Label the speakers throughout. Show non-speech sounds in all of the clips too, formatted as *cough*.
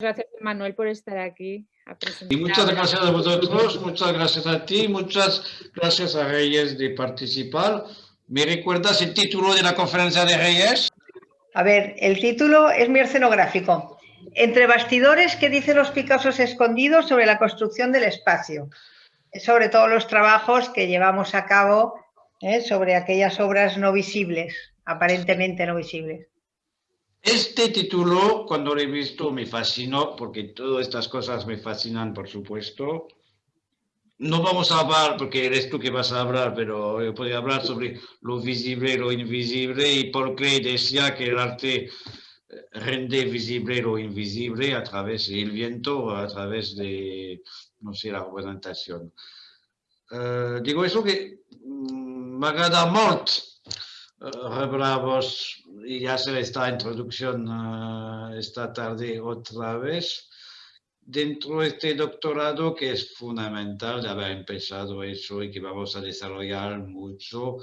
Speaker 1: gracias, Manuel, por estar aquí.
Speaker 2: y muchas gracias a vosotros, muchas gracias a ti, muchas gracias a Reyes de participar. ¿Me recuerdas el título de la conferencia de Reyes?
Speaker 3: A ver, el título es muy escenográfico. Entre bastidores, ¿qué dicen los Picassos escondidos sobre la construcción del espacio? Sobre todos los trabajos que llevamos a cabo ¿eh? sobre aquellas obras no visibles, aparentemente no visibles.
Speaker 2: Este título, cuando lo he visto, me fascinó, porque todas estas cosas me fascinan, por supuesto. No vamos a hablar, porque eres tú que vas a hablar, pero yo podría hablar sobre lo visible lo invisible, y por qué decía que el arte eh, rende visible lo invisible a través del viento, a través de, no sé, la representación. Eh, digo eso que mm, me agrada mucho Rebramos y hacer esta introducción uh, esta tarde otra vez. Dentro de este doctorado que es fundamental de haber empezado eso y que vamos a desarrollar mucho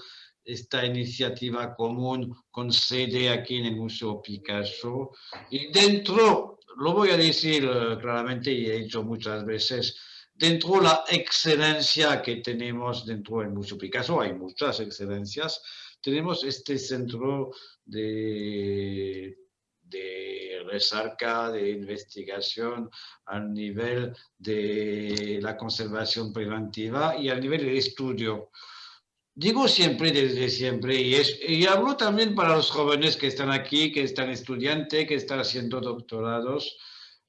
Speaker 2: esta iniciativa común con sede aquí en el Museo Picasso. Y dentro, lo voy a decir uh, claramente y he dicho muchas veces, dentro de la excelencia que tenemos dentro del Museo Picasso, hay muchas excelencias, tenemos este centro de, de recerca, de investigación a nivel de la conservación preventiva y a nivel de estudio. Digo siempre, desde siempre, y, es, y hablo también para los jóvenes que están aquí, que están estudiantes, que están haciendo doctorados,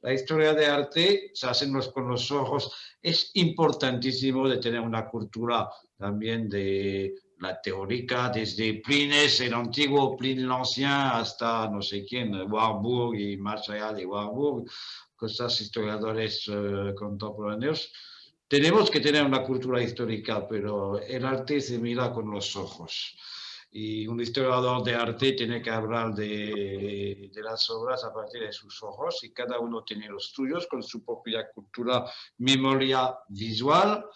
Speaker 2: la historia de arte se hace con los ojos. Es importantísimo de tener una cultura también de la teórica desde Plines, el antiguo Plin l'Ancien, hasta no sé quién, Warburg y allá de Warburg, cosas historiadores eh, contemporáneos. Tenemos que tener una cultura histórica, pero el arte se mira con los ojos. Y un historiador de arte tiene que hablar de, de, las obras a partir de sus ojos y cada uno tiene los suyos con su propia cultura, memoria visual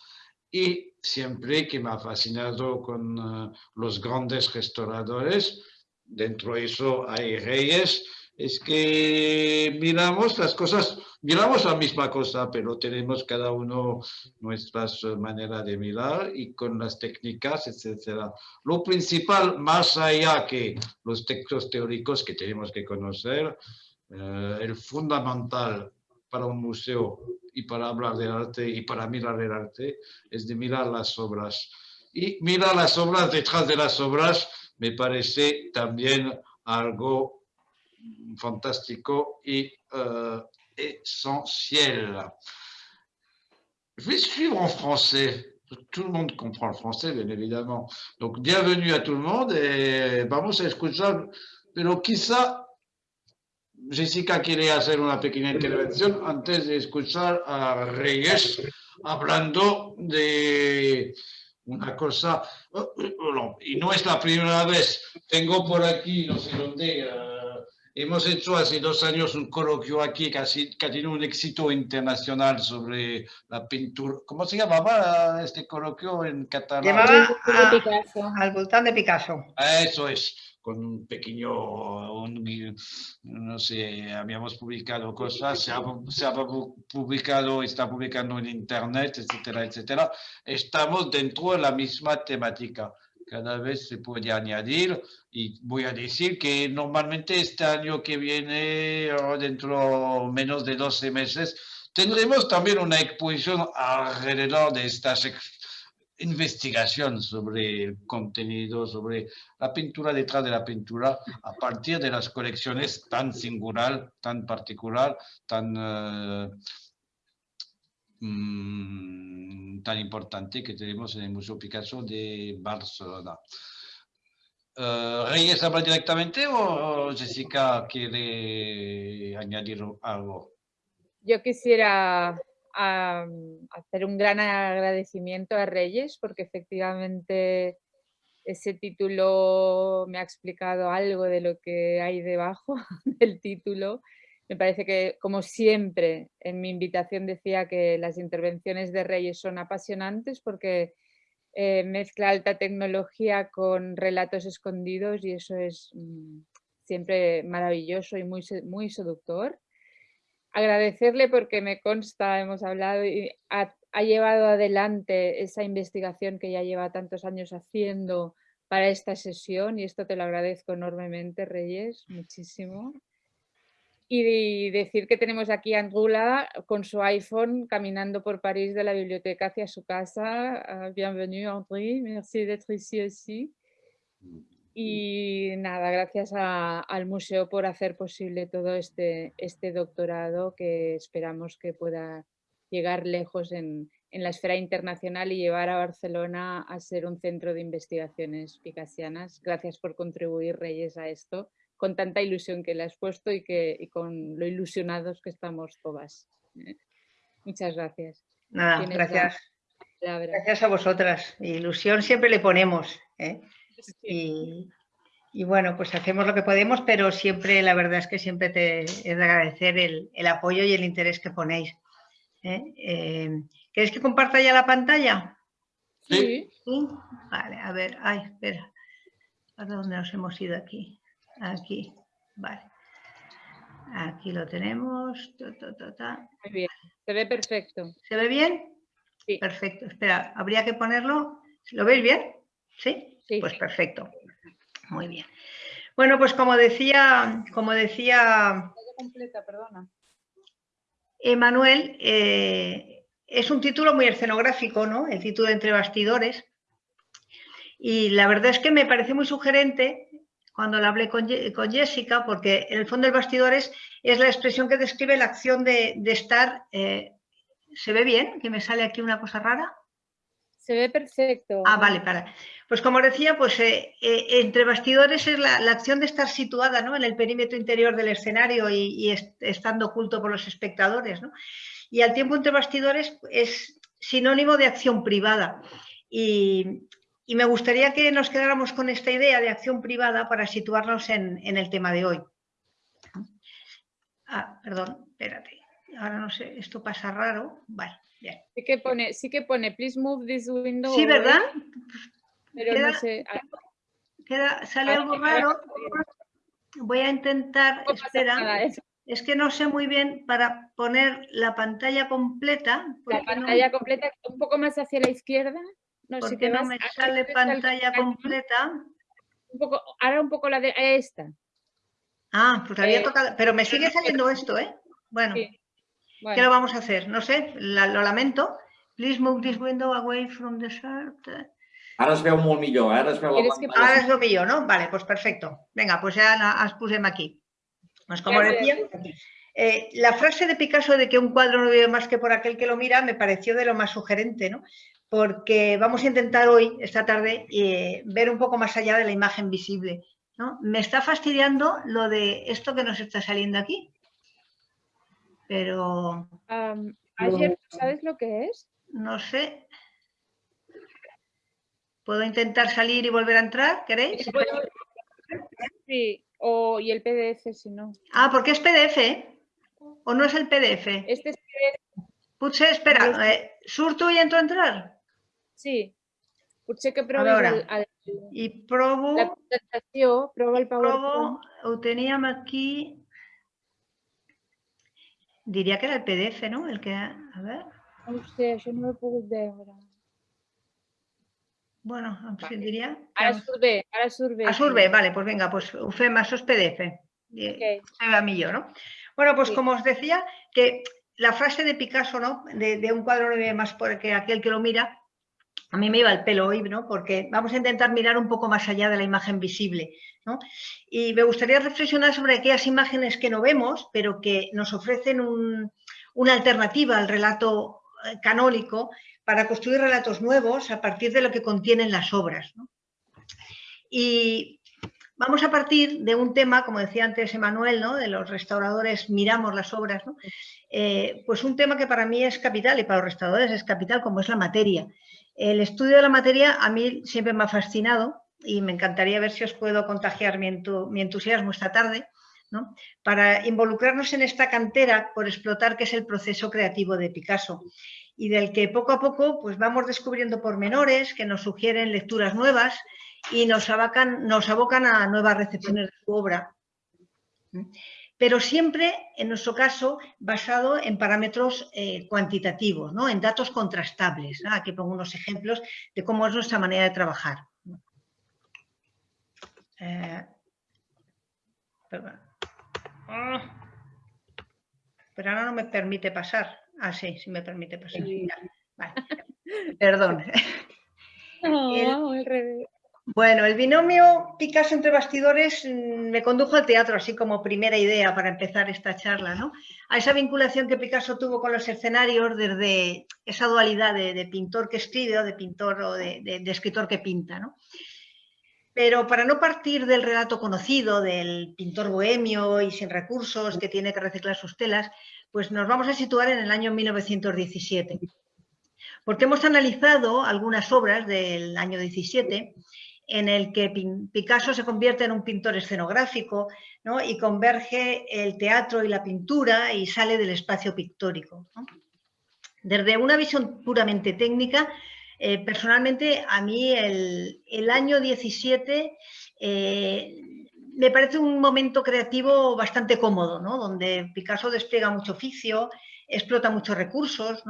Speaker 2: y siempre que me ha fascinado con uh, los grandes restauradores, dentro de eso hay reyes, es que miramos las cosas, miramos la misma cosa, pero tenemos cada uno nuestras maneras de mirar y con las técnicas, etc. Lo principal, más allá que los textos teóricos que tenemos que conocer, uh, el fundamental para un museo y para hablar del arte y para mirar el arte es de mirar las obras. Y mirar las obras detrás de las obras me parece también algo fantástico y uh, essentiel. Je vais suivre en français. Tout le monde comprend le français, bien évidemment. Donc, bienvenue à tout le monde et vamos a escuchar, pero quizá Jessica quiere hacer una pequeña intervención antes de escuchar a Reyes hablando de una cosa, y no es la primera vez, tengo por aquí, no sé dónde, eh, hemos hecho hace dos años un coloquio aquí que ha, que ha tenido un éxito internacional sobre la pintura, ¿cómo se llamaba este coloquio en catalán?
Speaker 3: Llamaba al voltán de Picasso.
Speaker 2: Eso es con un pequeño, no sé, habíamos publicado cosas, se ha, se ha, publicado, está publicando en internet, etcétera, etcétera. Estamos dentro de la misma temática. Cada vez se puede añadir y voy a decir que normalmente este año que viene, dentro menos de 12 meses, tendremos también una exposición alrededor de estas investigación sobre el contenido, sobre la pintura detrás de la pintura, a partir de las colecciones tan singular, tan particular, tan, uh, tan importante que tenemos en el Museo Picasso de Barcelona. Uh, ¿Reyes habla directamente o Jessica quiere añadir algo?
Speaker 1: Yo quisiera a, hacer un gran agradecimiento a Reyes porque efectivamente ese título me ha explicado algo de lo que hay debajo *laughs* del título. Me parece que, como siempre, en mi invitación decía que las intervenciones de Reyes son apasionantes porque eh, mezcla alta tecnología con relatos escondidos y eso es mm, siempre maravilloso y muy, muy seductor. Agradecerle porque me consta, hemos hablado y ha, llevado adelante esa investigación que ya lleva tantos años haciendo para esta sesión y esto te lo agradezco enormemente, Reyes, muchísimo. Y decir que tenemos aquí a Angula con su iPhone caminando por París de la biblioteca hacia su casa. Ah, bienvenue André, merci d'être ici aussi. Y nada, gracias al museo por hacer posible todo este, este doctorado que esperamos que pueda llegar lejos en, en, la esfera internacional y llevar a Barcelona a ser un centro de investigaciones picasianas. Gracias por contribuir, Reyes, a esto con tanta ilusión que le has puesto y, que, y con lo ilusionados que estamos todas. ¿eh? Muchas gracias.
Speaker 3: Nada, gracias. Gracias a vosotras. Ilusión siempre le ponemos. ¿eh? *laughs* Y, bueno, pues hacemos lo que podemos, pero siempre, la verdad es que siempre te he de agradecer el, apoyo y el interés que ponéis. ¿eh? Eh, ¿Queréis que comparta ya la pantalla?
Speaker 1: Sí.
Speaker 3: Vale, a ver, ay, espera. ¿A dónde nos hemos ido aquí? Aquí, vale. Aquí lo tenemos.
Speaker 1: Muy bien, se ve perfecto.
Speaker 3: ¿Se ve bien?
Speaker 1: Sí.
Speaker 3: Perfecto. Espera, habría que ponerlo. ¿Lo veis bien? ¿Sí? Pues perfecto. Muy bien. Bueno, pues como decía, como decía
Speaker 1: completa, perdona.
Speaker 3: Emanuel, eh, es un título muy escenográfico, ¿no? El título de Entre Bastidores. Y la verdad es que me parece muy sugerente cuando lo hablé con, Jessica, porque en el fondo el bastidores es la expresión que describe la acción de, estar... Eh, ¿Se ve bien? ¿Que me sale aquí una cosa rara?
Speaker 1: Se ve perfecto.
Speaker 3: Ah, vale, para. Pues como decía, pues eh, eh, entre bastidores es la, acción de estar situada en el perímetro interior del escenario y, estando oculto por los espectadores. Y al tiempo entre bastidores es sinónimo de acción privada. Y, me gustaría que nos quedáramos con esta idea de acción privada para situarnos en, el tema de hoy. Ah, perdón, espérate. Ahora no sé, esto pasa raro. Vale.
Speaker 1: Sí que pone, sí que pone, please move this window.
Speaker 3: Sí, ¿verdad?
Speaker 1: Pero no sé.
Speaker 3: sale algo raro. Voy a intentar, espera. Es que no sé muy bien para poner la pantalla completa.
Speaker 1: La pantalla completa un poco más hacia la izquierda.
Speaker 3: No sé qué no me sale pantalla completa.
Speaker 1: Un poco, ahora un poco la de esta.
Speaker 3: Ah, pues había eh, tocado, pero me sigue saliendo esto, ¿eh? Bueno. ¿Qué lo vamos a hacer? No sé, lo lamento. Please move this window away from the shirt.
Speaker 4: Ara es veu molt millor, eh? ara es veu la
Speaker 3: pantalla. Ara es veu millor, ¿no? Vale, pues perfecto. Venga, pues ya las pusemos aquí. Pues como decía, eh, la frase de Picasso de que un cuadro no vive más que por aquel que lo mira me pareció de lo más sugerente, ¿no? Porque vamos a intentar hoy, esta tarde, eh, ver un poco más allá de la imagen visible. ¿no? Me está fastidiando lo de esto que nos está saliendo aquí pero...
Speaker 1: ayer, ¿sabes lo que es?
Speaker 3: No sé. ¿Puedo intentar salir y volver a entrar? ¿Queréis? *laughs*
Speaker 1: Sí, o, y el PDF si no.
Speaker 3: Ah, porque es PDF, ¿O no es el PDF?
Speaker 1: Este es PDF.
Speaker 3: Puche, espera, eh, surto y entro a entrar?
Speaker 1: Sí. Puche que proves
Speaker 3: Y probo...
Speaker 1: La presentación, probo el PowerPoint.
Speaker 3: Probo, aquí Diría que era el PDF, ¿no? El que... A ver...
Speaker 1: No sé, yo no lo puedo ver ahora.
Speaker 3: Bueno, vale. diría...
Speaker 1: Ara surve, ara surve.
Speaker 3: A surve, vale, pues venga, pues ufem, eso es PDF. Okay. Se va millor, ¿no? Bueno, pues sí. como os decía, que la frase de Picasso, ¿no? De, de un cuadro no ve más porque aquel que lo mira, a mí me iba el pelo hoy, ¿no? Porque vamos a intentar mirar un poco más allá de la imagen visible. ¿no? Y me gustaría reflexionar sobre aquellas imágenes que no vemos, pero que nos ofrecen una alternativa al relato eh, canónico para construir relatos nuevos a partir de lo que contienen las obras. ¿no? Y vamos a partir de un tema, como decía antes Emanuel, de los restauradores miramos las obras. Eh, pues un tema que para mí es capital y para los restauradores es capital, como es la materia. El estudio de la materia a mí siempre me ha fascinado y me encantaría ver si os puedo contagiar mi, entusiasmo esta tarde, para involucrarnos en esta cantera por explotar qué es el proceso creativo de Picasso y del que poco a poco pues, vamos descubriendo pormenores que nos sugieren lecturas nuevas y nos, nos abocan a nuevas recepciones de su obra. pero siempre, en nuestro caso, basado en parámetros eh, cuantitativos, ¿no? en datos contrastables. Aquí pongo unos ejemplos de cómo es nuestra manera de trabajar. Eh, ah. pero ahora no me permite pasar. Ah, sí, sí me permite pasar. Perdón. *laughs* *laughs* Bueno, el binomio Picasso entre bastidores mm, me condujo al teatro, así como primera idea para empezar esta charla, ¿no? A esa vinculación que Picasso tuvo con los escenarios desde esa dualidad de, pintor que escribe o de pintor o de, de escritor que pinta, ¿no? Pero para no partir del relato conocido del pintor bohemio y sin recursos que tiene que reciclar sus telas, pues nos vamos a situar en el año 1917. Porque hemos analizado algunas obras del año 17 en el que Picasso se convierte en un pintor escenográfico y converge el teatro y la pintura y sale del espacio pictórico. Desde una visión puramente técnica, eh, personalmente, a mí el, año 17 eh, me parece un momento creativo bastante cómodo, donde Picasso despliega mucho oficio, explota muchos recursos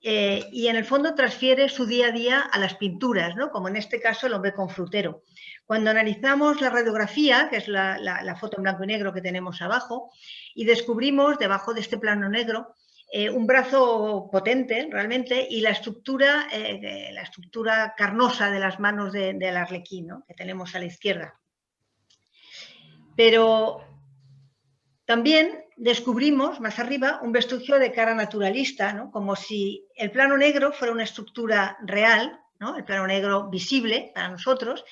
Speaker 3: eh, y en el fondo transfiere su día a día a las pinturas, como en este caso el hombre con frutero. Cuando analizamos la radiografía, que es la foto en blanco y negro que tenemos abajo, y descubrimos debajo de este plano negro eh, un brazo potente realmente y la estructura, eh, la estructura carnosa de las manos del arlequín que tenemos a la izquierda. Pero también descubrimos más arriba un vestigio de cara naturalista, como si el plano negro fuera una estructura real, el plano negro visible para nosotros,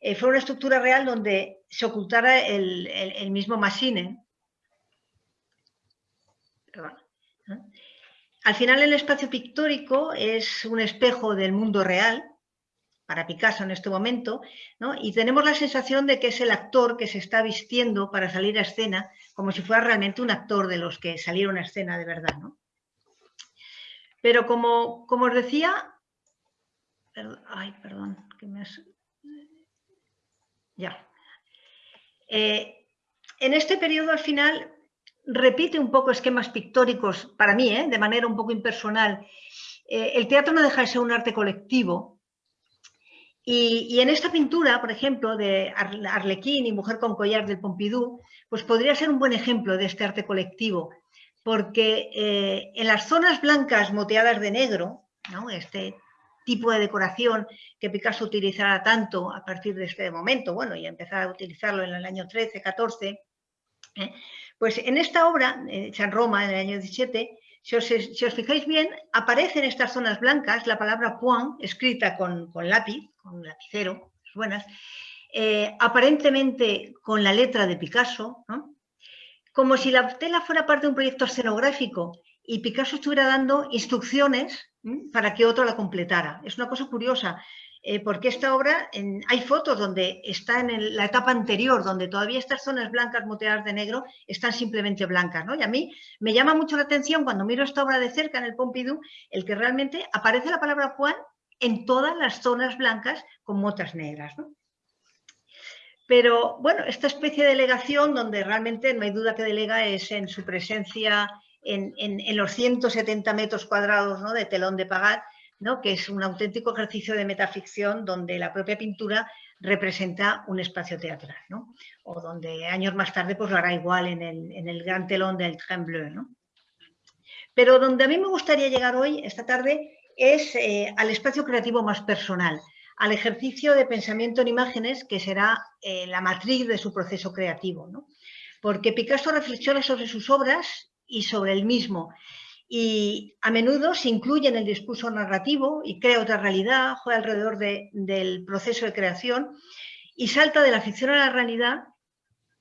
Speaker 3: eh, fuera una estructura real donde se ocultara el, el mismo. Perdón. Al final el espacio pictórico es un espejo del mundo real, para Picasso en este momento, y tenemos la sensación de que es el actor que se está vistiendo para salir a escena, como si fuera realmente un actor de los que salieron a escena de verdad. Pero como, como os decía, ay, perdón, que me Ya. Eh, en este periodo al final repite un poco esquemas pictóricos, para mí, ¿eh? de manera un poco impersonal. Eh, el teatro no deja de ser un arte colectivo. Y, en esta pintura, por ejemplo, de Arlequín y Mujer con collar del Pompidou, pues podría ser un buen ejemplo de este arte colectivo, porque eh, en las zonas blancas moteadas de negro, este tipo de decoración que Picasso utilizará tanto a partir de este momento, bueno, y empezar a utilizarlo en el año 13, 14, pues en esta obra, hecha en Roma en el año 17, si os, fijáis bien, aparece en estas zonas blancas la palabra point, escrita con, lápiz, con lapicero, buenas, eh, aparentemente con la letra de Picasso, como si la tela fuera parte de un proyecto escenográfico y Picasso estuviera dando instrucciones para que otro la completara. Es una cosa curiosa. Eh, porque esta obra, hay fotos donde está en la etapa anterior, donde todavía estas zonas blancas moteadas de negro están simplemente blancas, ¿no? Y a mí me llama mucho la atención cuando miro esta obra de cerca en el Pompidou, el que realmente aparece la palabra Juan en todas las zonas blancas con motas negras, Pero bueno, esta especie de delegación donde realmente no hay duda que delega es en su presencia en, los 170 metros cuadrados ¿no? de telón de pagar, que es un auténtico ejercicio de metaficción donde la propia pintura representa un espacio teatral, o donde años más tarde pues, lo hará igual en el, gran telón del Trembleu. Pero donde a mí me gustaría llegar hoy, esta tarde, es eh, al espacio creativo más personal, al ejercicio de pensamiento en imágenes que será eh, la matriz de su proceso creativo. Porque Picasso reflexiona sobre sus obras y sobre el mismo y a menudo se incluye en el discurso narrativo y crea otra realidad, juega alrededor del proceso de creación y salta de la ficción a la realidad.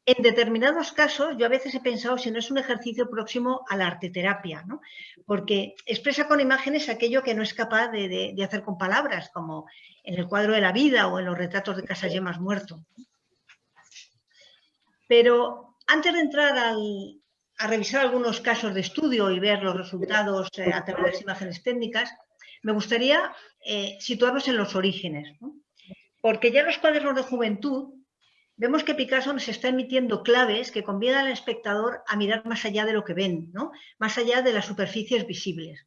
Speaker 3: En determinados casos, yo a veces he pensado si no es un ejercicio próximo a la arteterapia, ¿no? porque expresa con imágenes aquello que no es capaz de, hacer con palabras, como en el cuadro de la vida o en los retratos de Casa Yemas muerto. Pero antes de entrar a revisar algunos casos de estudio y ver los resultados eh, a través de las imágenes técnicas, me gustaría eh, situarnos en los orígenes. Porque ya los cuadernos de juventud vemos que Picasso nos está emitiendo claves que convienen al espectador a mirar más allá de lo que ven, ¿no? más allá de las superficies visibles.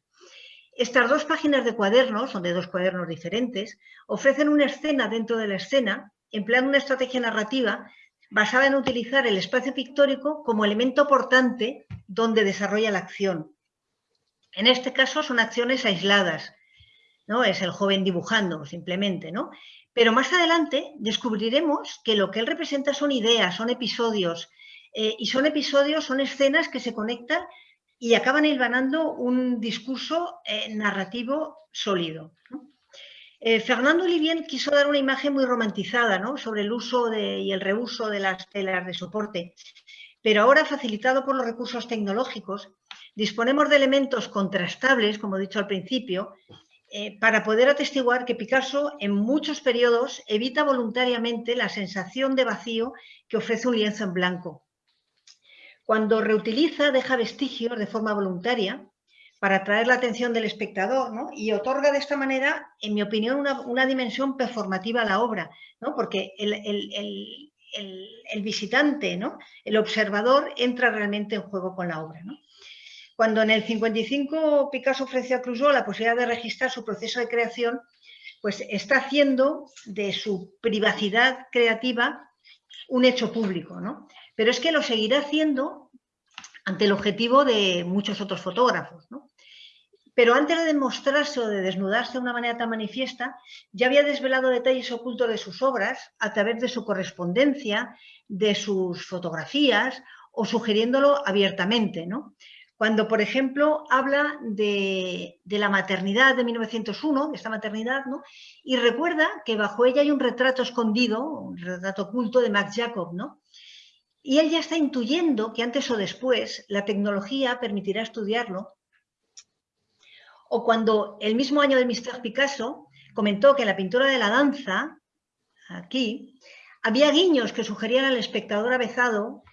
Speaker 3: Estas dos páginas de cuadernos, son de dos cuadernos diferentes, ofrecen una escena dentro de la escena, empleando una estrategia narrativa basada en utilizar el espacio pictórico como elemento portante donde desarrolla la acción. En este caso son acciones aisladas, ¿no? Es el joven dibujando simplemente, ¿no? Pero más adelante descubriremos que lo que él representa son ideas, son episodios, eh, y son episodios, son escenas que se conectan y acaban hilvanando un discurso eh, narrativo sólido. Eh, Fernando Olivien quiso dar una imagen muy romantizada sobre el uso y el reuso de las telas de soporte, pero ahora facilitado por los recursos tecnológicos, disponemos de elementos contrastables, como he dicho al principio, eh, para poder atestiguar que Picasso en muchos periodos evita voluntariamente la sensación de vacío que ofrece un lienzo en blanco. Cuando reutiliza, deja vestigios de forma voluntaria para atraer la atención del espectador y otorga de esta manera, en mi opinión, una, dimensión performativa a la obra, porque el, visitante, el observador, entra realmente en juego con la obra. Cuando en el 55 Picasso ofreció a Clouseau la posibilidad de registrar su proceso de creación, pues está haciendo de su privacidad creativa un hecho público, ¿no? Pero es que lo seguirá haciendo ante el objetivo de muchos otros fotógrafos, ¿no? Pero antes de demostrarse o de desnudarse de una manera tan manifiesta, ya había desvelado detalles ocultos de sus obras a través de su correspondencia, de sus fotografías o sugiriéndolo abiertamente, ¿no? Cuando, por ejemplo, habla de, la maternidad de 1901, de esta maternidad, ¿no? y recuerda que bajo ella hay un retrato escondido, un retrato oculto de Max Jacob. Y él ya está intuyendo que antes o después la tecnología permitirá estudiarlo. O cuando el mismo año de Mr. Picasso comentó que en la pintura de la danza, aquí, había guiños que sugerían al espectador avezado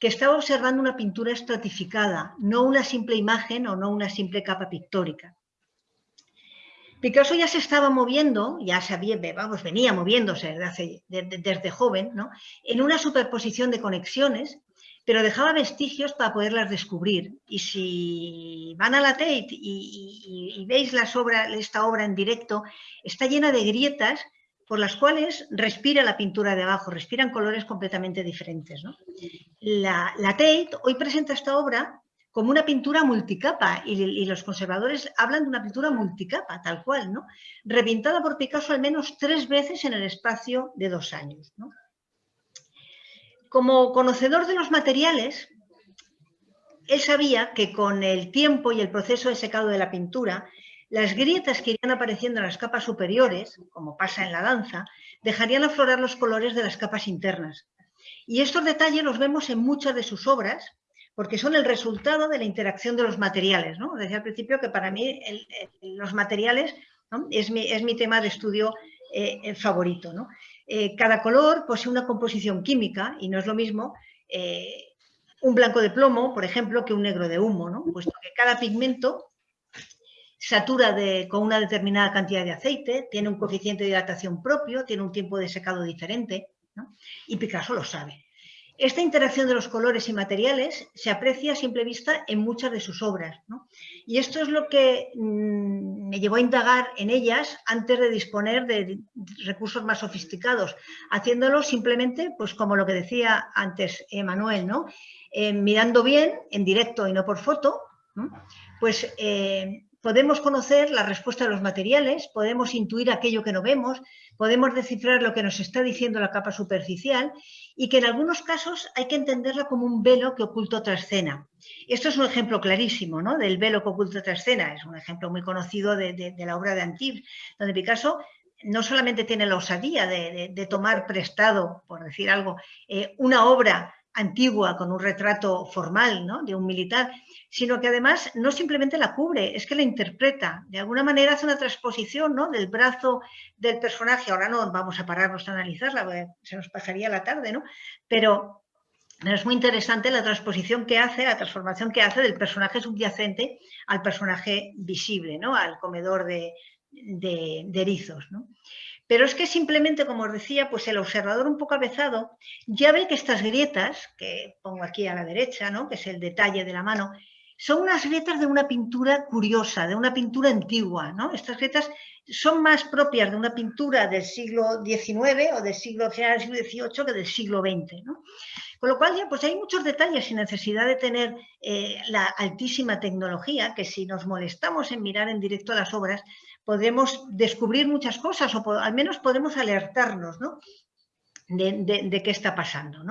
Speaker 3: que estaba observando una pintura estratificada, no una simple imagen o no una simple capa pictórica. Picasso ya se estaba moviendo, ya sabía, venía moviéndose desde, joven, ¿no? en una superposición de conexiones, pero dejaba vestigios para poderlas descubrir. Y si van a la Tate y, veis esta obra en directo, está llena de grietas por las cuales respira la pintura de abajo, respiran colores completamente diferentes. La, Tate hoy presenta esta obra como una pintura multicapa y, los conservadores hablan de una pintura multicapa, tal cual, ¿no? repintada por Picasso al menos tres veces en el espacio de dos años. Como conocedor de los materiales, él sabía que con el tiempo y el proceso de secado de la pintura, las grietas que irían apareciendo en las capas superiores, como pasa en la danza, dejarían aflorar los colores de las capas internas. Y estos detalles los vemos en muchas de sus obras, porque son el resultado de la interacción de los materiales. ¿no? Decía al principio que para mí los materiales es, mi, tema de estudio eh, favorito. Eh, cada color posee una composición química y no es lo mismo eh, un blanco de plomo, por ejemplo, que un negro de humo, ¿no? puesto que cada pigmento satura con una determinada cantidad de aceite, tiene un coeficiente de hidratación propio, tiene un tiempo de secado diferente, y Picasso lo sabe. Esta interacción de los colores y materiales se aprecia a simple vista en muchas de sus obras. Y esto es lo que mm, me llevó a indagar en ellas antes de disponer de recursos más sofisticados, haciéndolo simplemente, pues como lo que decía antes Emanuel, ¿no? Eh, mirando bien, en directo y no por foto, pues eh, podemos conocer la respuesta de los materiales, podemos intuir aquello que no vemos, podemos descifrar lo que nos está diciendo la capa superficial y que en algunos casos hay que entenderla como un velo que oculta otra escena. Esto es un ejemplo clarísimo ¿no? del velo que oculta otra escena, es un ejemplo muy conocido de, la obra de Antibes, donde Picasso no solamente tiene la osadía de, tomar prestado, por decir algo, eh, una obra antigua con un retrato formal ¿no? de un militar, sino que además no simplemente la cubre, es que la interpreta. De alguna manera hace una transposición ¿no? del brazo del personaje. Ahora no vamos a pararnos a analizarla, se nos pasaría la tarde, ¿no? Pero, es muy interesante la transposición que hace, la transformación que hace del personaje subyacente al personaje visible, ¿no? al comedor de, de, de erizos. ¿no? Pero es que simplemente, como os decía, pues el observador un poco avezado ya ve que estas grietas, que pongo aquí a la derecha, ¿no? que es el detalle de la mano, son unas grietas de una pintura curiosa, de una pintura antigua. ¿no? Estas grietas son más propias de una pintura del siglo XIX o del siglo, final siglo XVIII que del siglo XX. Con lo cual, ya, pues hay muchos detalles sin necesidad de tener eh, la altísima tecnología, que si nos molestamos en mirar en directo las obras, podremos descubrir muchas cosas o al menos podemos alertarnos de, qué está pasando.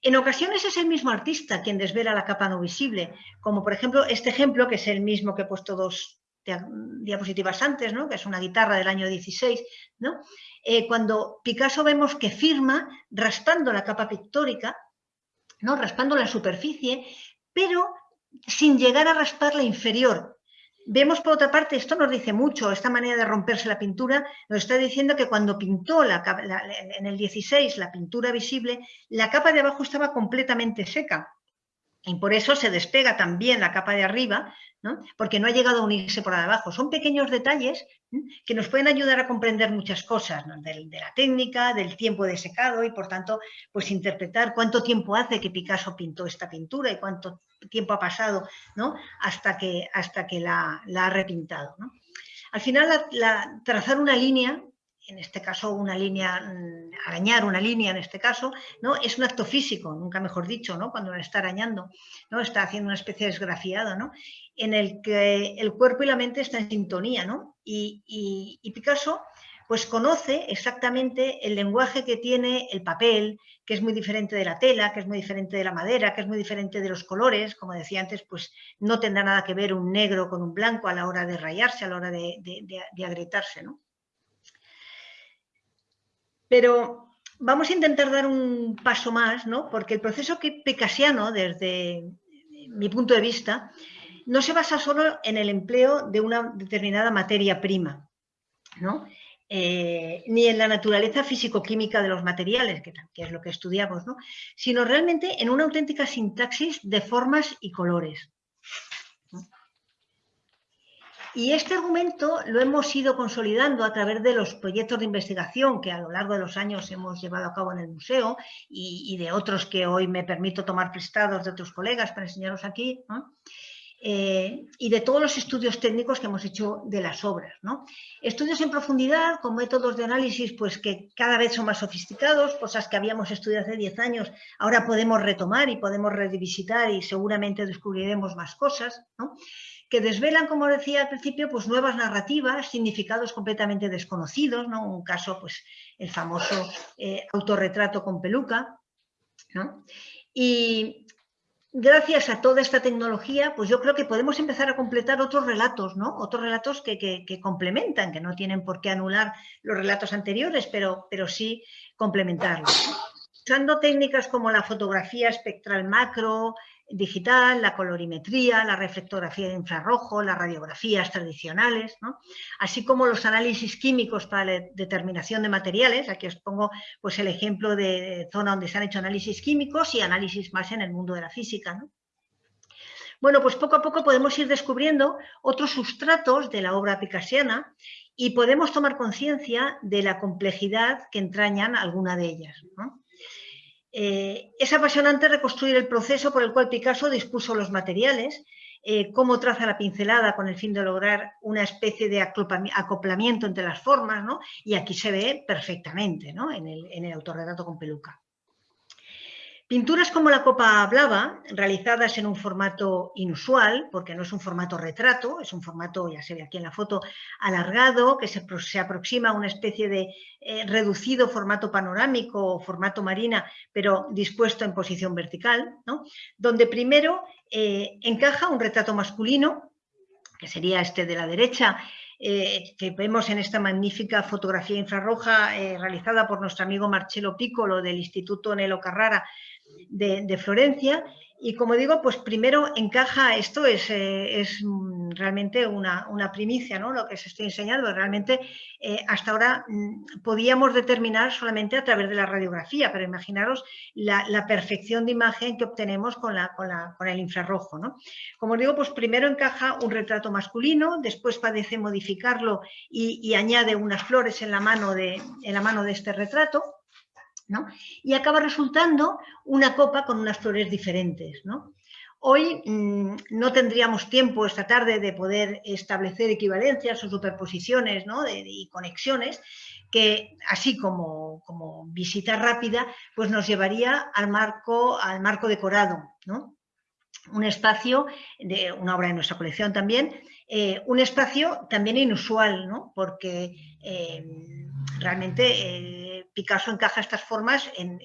Speaker 3: En ocasiones es el mismo artista quien desvela la capa no visible, como por ejemplo este ejemplo, que es el mismo que he puesto dos diapositivas antes, ¿no? que es una guitarra del año 16, ¿no? Eh, cuando Picasso vemos que firma raspando la capa pictórica, ¿no? raspando la superficie, pero sin llegar a raspar la inferior. Vemos por otra parte, esto nos dice mucho, esta manera de romperse la pintura, nos está diciendo que cuando pintó la, en el 16 la pintura visible, la capa de abajo estaba completamente seca. Y por eso se despega también la capa de arriba, porque no ha llegado a unirse por abajo. Son pequeños detalles que nos pueden ayudar a comprender muchas cosas de, la técnica, del tiempo de secado y por tanto pues interpretar cuánto tiempo hace que Picasso pintó esta pintura y cuánto tiempo ha pasado ¿no? hasta que, hasta que la, ha repintado. Al final trazar una línea en este caso una línea, mm, arañar una línea en este caso, ¿no? es un acto físico, nunca mejor dicho, ¿no? cuando la está arañando, ¿no? está haciendo una especie de esgrafiado, ¿no? en el que el cuerpo y la mente están en sintonía. ¿no? Y, Picasso pues conoce exactamente el lenguaje que tiene el papel, que es muy diferente de la tela, que es muy diferente de la madera, que es muy diferente de los colores, como decía antes, pues no tendrá nada que ver un negro con un blanco a la hora de rayarse, a la hora de, de agrietarse. ¿no? Pero vamos a intentar dar un paso más, ¿no? porque el proceso que picasiano, desde mi punto de vista, no se basa solo en el empleo de una determinada materia prima, ¿no? Eh, ni en la naturaleza físico-química de los materiales, que, es lo que estudiamos, ¿no? sino realmente en una auténtica sintaxis de formas y colores. Y este argumento lo hemos ido consolidando a través de los proyectos de investigación que a lo largo de los años hemos llevado a cabo en el museo y, de otros que hoy me permito tomar prestados de otros colegas para enseñaros aquí, eh, y de todos los estudios técnicos que hemos hecho de las obras. Estudios en profundidad con métodos de análisis pues, que cada vez son más sofisticados, cosas que habíamos estudiado hace 10 años, ahora podemos retomar y podemos revisitar y seguramente descubriremos más cosas. ¿no? que desvelan, como decía al principio, pues nuevas narrativas, significados completamente desconocidos, ¿no? Un caso, pues el famoso eh, autorretrato con peluca, Y gracias a toda esta tecnología, pues yo creo que podemos empezar a completar otros relatos, ¿no? Otros relatos que, complementan, que no tienen por qué anular los relatos anteriores, pero, pero sí complementarlos. Usando técnicas como la fotografía espectral macro, digital, la colorimetría, la reflectografía de infrarrojo, las radiografías tradicionales, así como los análisis químicos para la determinación de materiales. Aquí os pongo pues, el ejemplo de zona donde se han hecho análisis químicos y análisis más en el mundo de la física. Bueno, pues poco a poco podemos ir descubriendo otros sustratos de la obra picasiana y podemos tomar conciencia de la complejidad que entrañan alguna de ellas. Eh, es apasionante reconstruir el proceso por el cual Picasso dispuso los materiales, eh, cómo traza la pincelada con el fin de lograr una especie de acoplamiento entre las formas, y aquí se ve perfectamente en, el, en el autorretrato con peluca. Pinturas como la Copa Blava, realizadas en un formato inusual, porque no es un formato retrato, es un formato, ya se ve aquí en la foto, alargado, que se, aproxima a una especie de eh, reducido formato panorámico o formato marina, pero dispuesto en posición vertical, donde primero eh, encaja un retrato masculino, que sería este de la derecha, eh, que vemos en esta magnífica fotografía infrarroja realizada por nuestro amigo Marcelo Piccolo del Instituto Nelo Carrara de, Florencia Y como digo, pues primero encaja, esto es, eh, es realmente una, primicia, ¿no? Lo que se estoy enseñando, realmente eh, hasta ahora mm, podíamos determinar solamente a través de la radiografía, pero imaginaros la, perfección de imagen que obtenemos con, la, con, el infrarrojo, ¿no? Como digo, pues primero encaja un retrato masculino, después padece modificarlo y, y añade unas flores en la mano de, en la mano de este retrato, y acaba resultando una copa con unas flores diferentes. Hoy mm, no tendríamos tiempo esta tarde de poder establecer equivalencias o superposiciones y conexiones que así como, como, visita rápida pues nos llevaría al marco, al marco decorado. Un espacio, de una obra de nuestra colección también, eh, un espacio también inusual, porque eh, realmente eh, Picasso encaja estas formas en,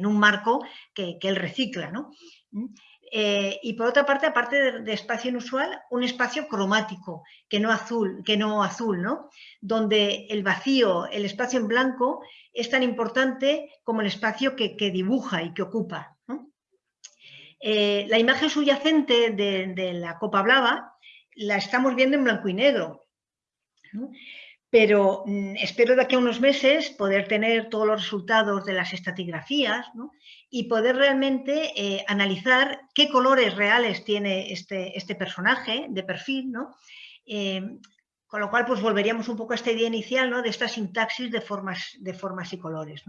Speaker 3: un marco que, él recicla. ¿Mm? Eh, y por otra parte, aparte de, espacio inusual, un espacio cromático, que no azul, que no azul ¿no? donde el vacío, el espacio en blanco, es tan importante como el espacio que, dibuja y que ocupa. Eh, la imagen subyacente de, de, la copa blava la estamos viendo en blanco y negro pero mm, espero de aquí a unos meses poder tener todos los resultados de las estatigrafías y poder realmente eh, analizar qué colores reales tiene este, este personaje de perfil, eh, con lo cual pues volveríamos un poco a esta idea inicial ¿no? de esta sintaxis de formas, de formas y colores.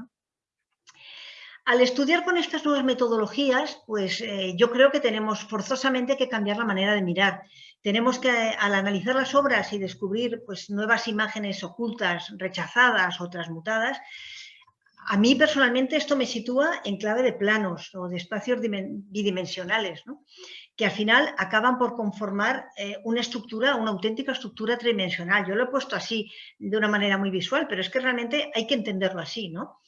Speaker 3: Al estudiar con estas nuevas metodologías, pues eh, yo creo que tenemos forzosamente que cambiar la manera de mirar. Tenemos que, al analizar las obras y descubrir pues, nuevas imágenes ocultas, rechazadas o transmutadas, a mí personalmente esto me sitúa en clave de planos o de espacios bidimensionales, que al final acaban por conformar eh, una estructura, una auténtica estructura tridimensional. Yo lo he puesto así de una manera muy visual, pero es que realmente hay que entenderlo así. ¿no?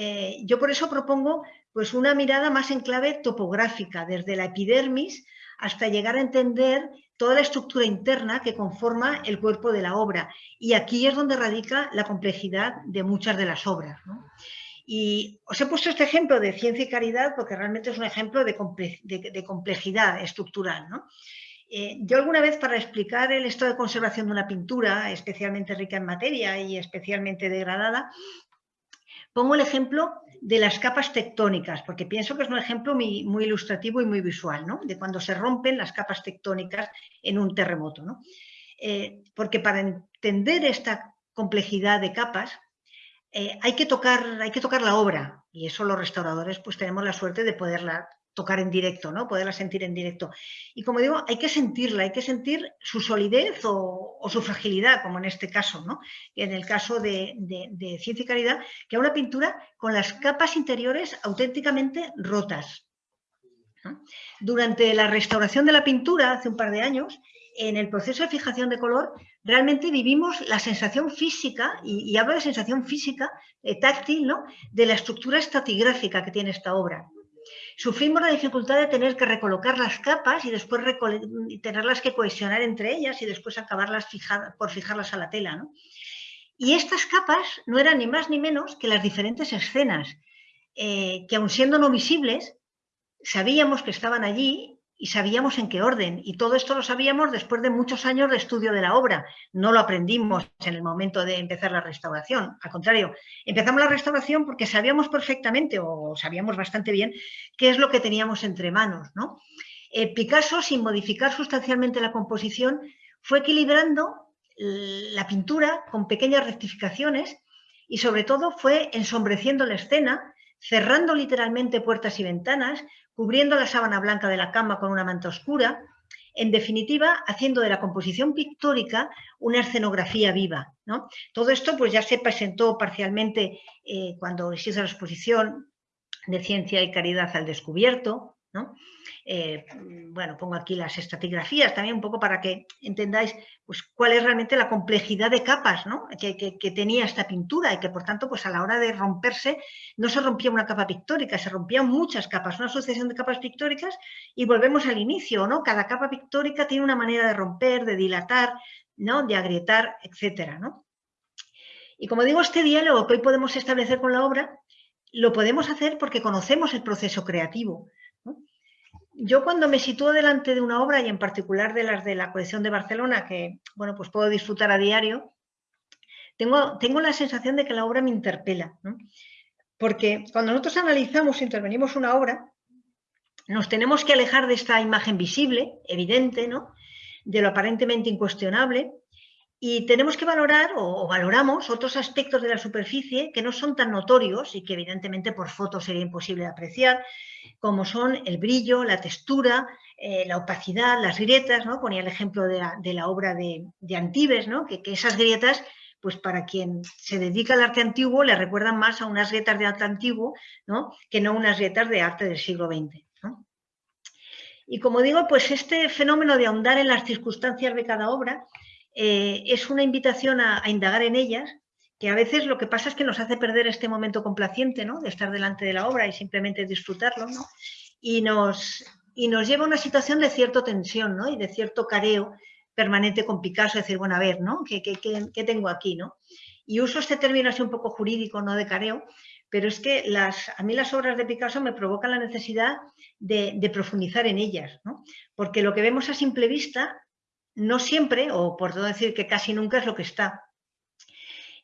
Speaker 3: Eh, yo por eso propongo pues, una mirada más en clave topográfica, desde la epidermis hasta llegar a entender toda la estructura interna que conforma el cuerpo de la obra. Y aquí es donde radica la complejidad de muchas de las obras. Y os he puesto este ejemplo de ciencia y caridad porque realmente es un ejemplo de, complejidad estructural. Eh, yo alguna vez para explicar el estado de conservación de una pintura, especialmente rica en materia y especialmente degradada, Pongo el ejemplo de las capas tectónicas, porque pienso que es un ejemplo muy, ilustrativo y muy visual, de cuando se rompen las capas tectónicas en un terremoto. Eh, porque para entender esta complejidad de capas eh, hay, que tocar, hay que tocar la obra y eso los restauradores pues tenemos la suerte de poderla tocar en directo, ¿no? poderla sentir en directo. Y como digo, hay que sentirla, hay que sentir su solidez o, su fragilidad, como en este caso, ¿no? en el caso de, Ciencia y Caridad, que es una pintura con las capas interiores auténticamente rotas. Durante la restauración de la pintura, hace un par de años, en el proceso de fijación de color, realmente vivimos la sensación física, y, hablo de sensación física, eh, táctil, ¿no? de la estructura estratigráfica que tiene esta obra. Sufrimos la dificultad de tener que recolocar las capas y después tenerlas que cohesionar entre ellas y después acabarlas por fijarlas a la tela. Y estas capas no eran ni más ni menos que las diferentes escenas, eh, que aun siendo no visibles, sabíamos que estaban allí y sabíamos en qué orden. Y todo esto lo sabíamos después de muchos años de estudio de la obra. No lo aprendimos en el momento de empezar la restauración. Al contrario, empezamos la restauración porque sabíamos perfectamente o sabíamos bastante bien qué es lo que teníamos entre manos. ¿no? Eh, Picasso, sin modificar sustancialmente la composición, fue equilibrando la pintura con pequeñas rectificaciones y sobre todo fue ensombreciendo la escena, cerrando literalmente puertas y ventanas, cubriendo la sábana blanca de la cama con una manta oscura, en definitiva, haciendo de la composición pictórica una escenografía viva. Todo esto pues, ya se presentó parcialmente eh, cuando se hizo la exposición de Ciencia y Caridad al Descubierto, eh, bueno, pongo aquí las estratigrafías también un poco para que entendáis pues, cuál es realmente la complejidad de capas que, tenía esta pintura y que por tanto pues, a la hora de romperse no se rompía una capa pictórica, se rompían muchas capas, una sucesión de capas pictóricas y volvemos al inicio, ¿no? cada capa pictórica tiene una manera de romper, de dilatar, ¿no? de agrietar, etc. Y como digo, este diálogo que hoy podemos establecer con la obra lo podemos hacer porque conocemos el proceso creativo yo cuando me sitúo delante de una obra y en particular de las de la colección de Barcelona, que bueno, pues puedo disfrutar a diario, tengo, tengo la sensación de que la obra me interpela. Porque cuando nosotros analizamos, intervenimos una obra, nos tenemos que alejar de esta imagen visible, evidente, ¿no? de lo aparentemente incuestionable, y tenemos que valorar o, valoramos otros aspectos de la superficie que no son tan notorios y que evidentemente por foto sería imposible de apreciar, como son el brillo, la textura, eh, la opacidad, las grietas, ¿no? Ponía el ejemplo de la, obra de, Antibes, ¿no? Que, esas grietas, pues para quien se dedica al arte antiguo, le recuerdan más a unas grietas de arte antiguo, ¿no? Que no unas grietas de arte del siglo XX. Y como digo, pues este fenómeno de ahondar en las circunstancias de cada obra eh, es una invitación a, indagar en ellas, que a veces lo que pasa es que nos hace perder este momento complaciente, ¿no? De estar delante de la obra y simplemente disfrutarlo, ¿no? Y nos, y nos lleva a una situación de cierta tensión, ¿no? Y de cierto careo permanente con Picasso, decir, bueno, a ver, ¿no? ¿Qué, qué, tengo aquí, no? Y uso este término así un poco jurídico, no de careo, pero es que las, a mí las obras de Picasso me provocan la necesidad de, de profundizar en ellas, ¿no? Porque lo que vemos a simple vista no siempre, o por todo decir que casi nunca es lo que está.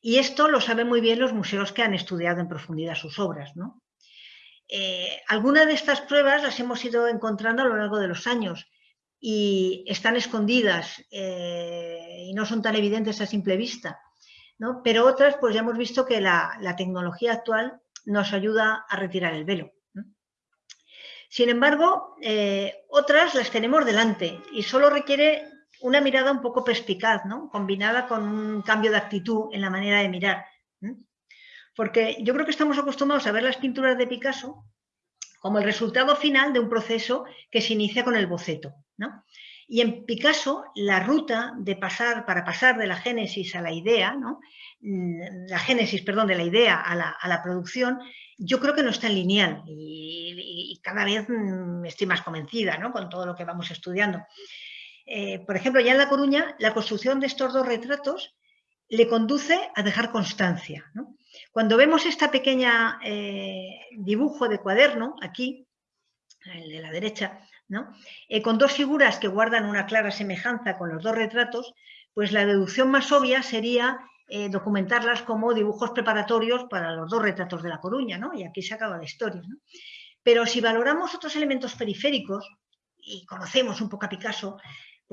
Speaker 3: Y esto lo saben muy bien los museos que han estudiado en profundidad sus obras. ¿no? Eh, algunas de estas pruebas las hemos ido encontrando a lo largo de los años y están escondidas eh, y no son tan evidentes a simple vista. ¿no? Pero otras, pues ya hemos visto que la, tecnología actual nos ayuda a retirar el velo. Sin embargo, eh, otras las tenemos delante y solo requiere una mirada un poco perspicaz, ¿no? combinada con un cambio de actitud en la manera de mirar. Porque yo creo que estamos acostumbrados a ver las pinturas de Picasso como el resultado final de un proceso que se inicia con el boceto. Y en Picasso, la ruta de pasar, para pasar de la génesis a la idea, ¿no? Mm, la génesis, perdón, de la idea a la, producción, yo creo que no está en lineal y, y, cada vez mm, estoy más convencida ¿no? con todo lo que vamos estudiando. Eh, por ejemplo, ya en La Coruña, la construcción de estos dos retratos le conduce a dejar constancia. Cuando vemos este pequeña eh, dibujo de cuaderno, aquí, el de la derecha, eh, con dos figuras que guardan una clara semejanza con los dos retratos, pues la deducción más obvia sería documentarlas como dibujos preparatorios para los dos retratos de La Coruña, y aquí se acaba la historia. Pero si valoramos otros elementos periféricos, y conocemos un poco a Picasso,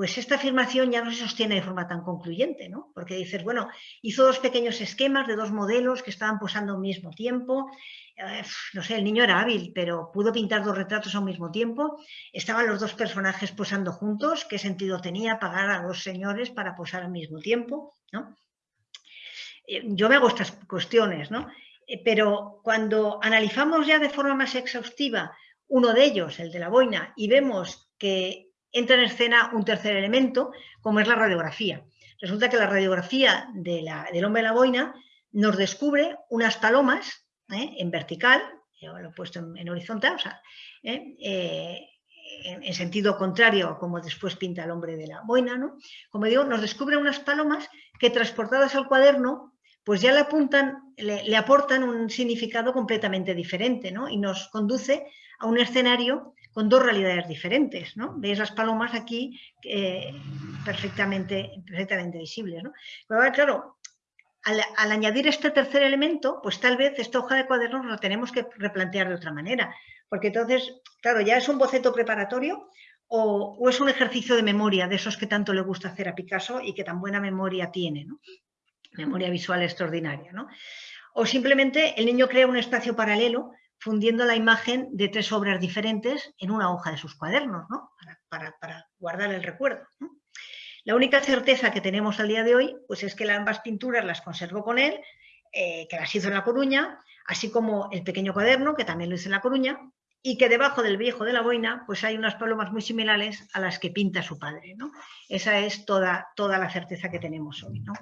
Speaker 3: pues esta afirmación ya no se sostiene de forma tan concluyente, ¿no? Porque dices, bueno, hizo dos pequeños esquemas de dos modelos que estaban posando al mismo tiempo, eh, no sé, el niño era hábil, pero pudo pintar dos retratos al mismo tiempo, estaban los dos personajes posando juntos, ¿qué sentido tenía pagar a dos señores para posar al mismo tiempo? ¿no? Eh, yo me hago estas cuestiones, ¿no? Eh, pero cuando analizamos ya de forma más exhaustiva uno de ellos, el de la boina, y vemos que entra en escena un tercer elemento, como es la radiografía. Resulta que la radiografía del hombre de la boina nos descubre unas palomas ¿eh? en vertical, yo lo he puesto en, horizontal, o sea, ¿eh? Eh, en, sentido contrario como después pinta el hombre de la boina, ¿no? Como digo, nos descubre unas palomas que transportadas al cuaderno, pues ya le apuntan, le, aportan un significado completamente diferente, ¿no? Y nos conduce a un escenario con dos realidades diferentes, ¿no? Veis las palomas aquí eh, perfectamente, perfectamente visibles, ¿no? Pero claro, al, añadir este tercer elemento, pues tal vez esta hoja de cuadernos la tenemos que replantear de otra manera, porque entonces, claro, ya es un boceto preparatorio o, o, es un ejercicio de memoria, de esos que tanto le gusta hacer a Picasso y que tan buena memoria tiene, ¿no? Memoria visual extraordinaria, ¿no? O simplemente el niño crea un espacio paralelo fundiendo la imagen de tres obras diferentes en una hoja de sus cuadernos, ¿no? para, guardar el recuerdo. La única certeza que tenemos al día de hoy pues es que ambas pinturas las conservó con él, eh, que las hizo en La Coruña, así como el pequeño cuaderno, que también lo hizo en La Coruña, y que debajo del viejo de la boina pues hay unas palomas muy similares a las que pinta su padre. ¿no? Esa es toda, toda la certeza que tenemos hoy. ¿no?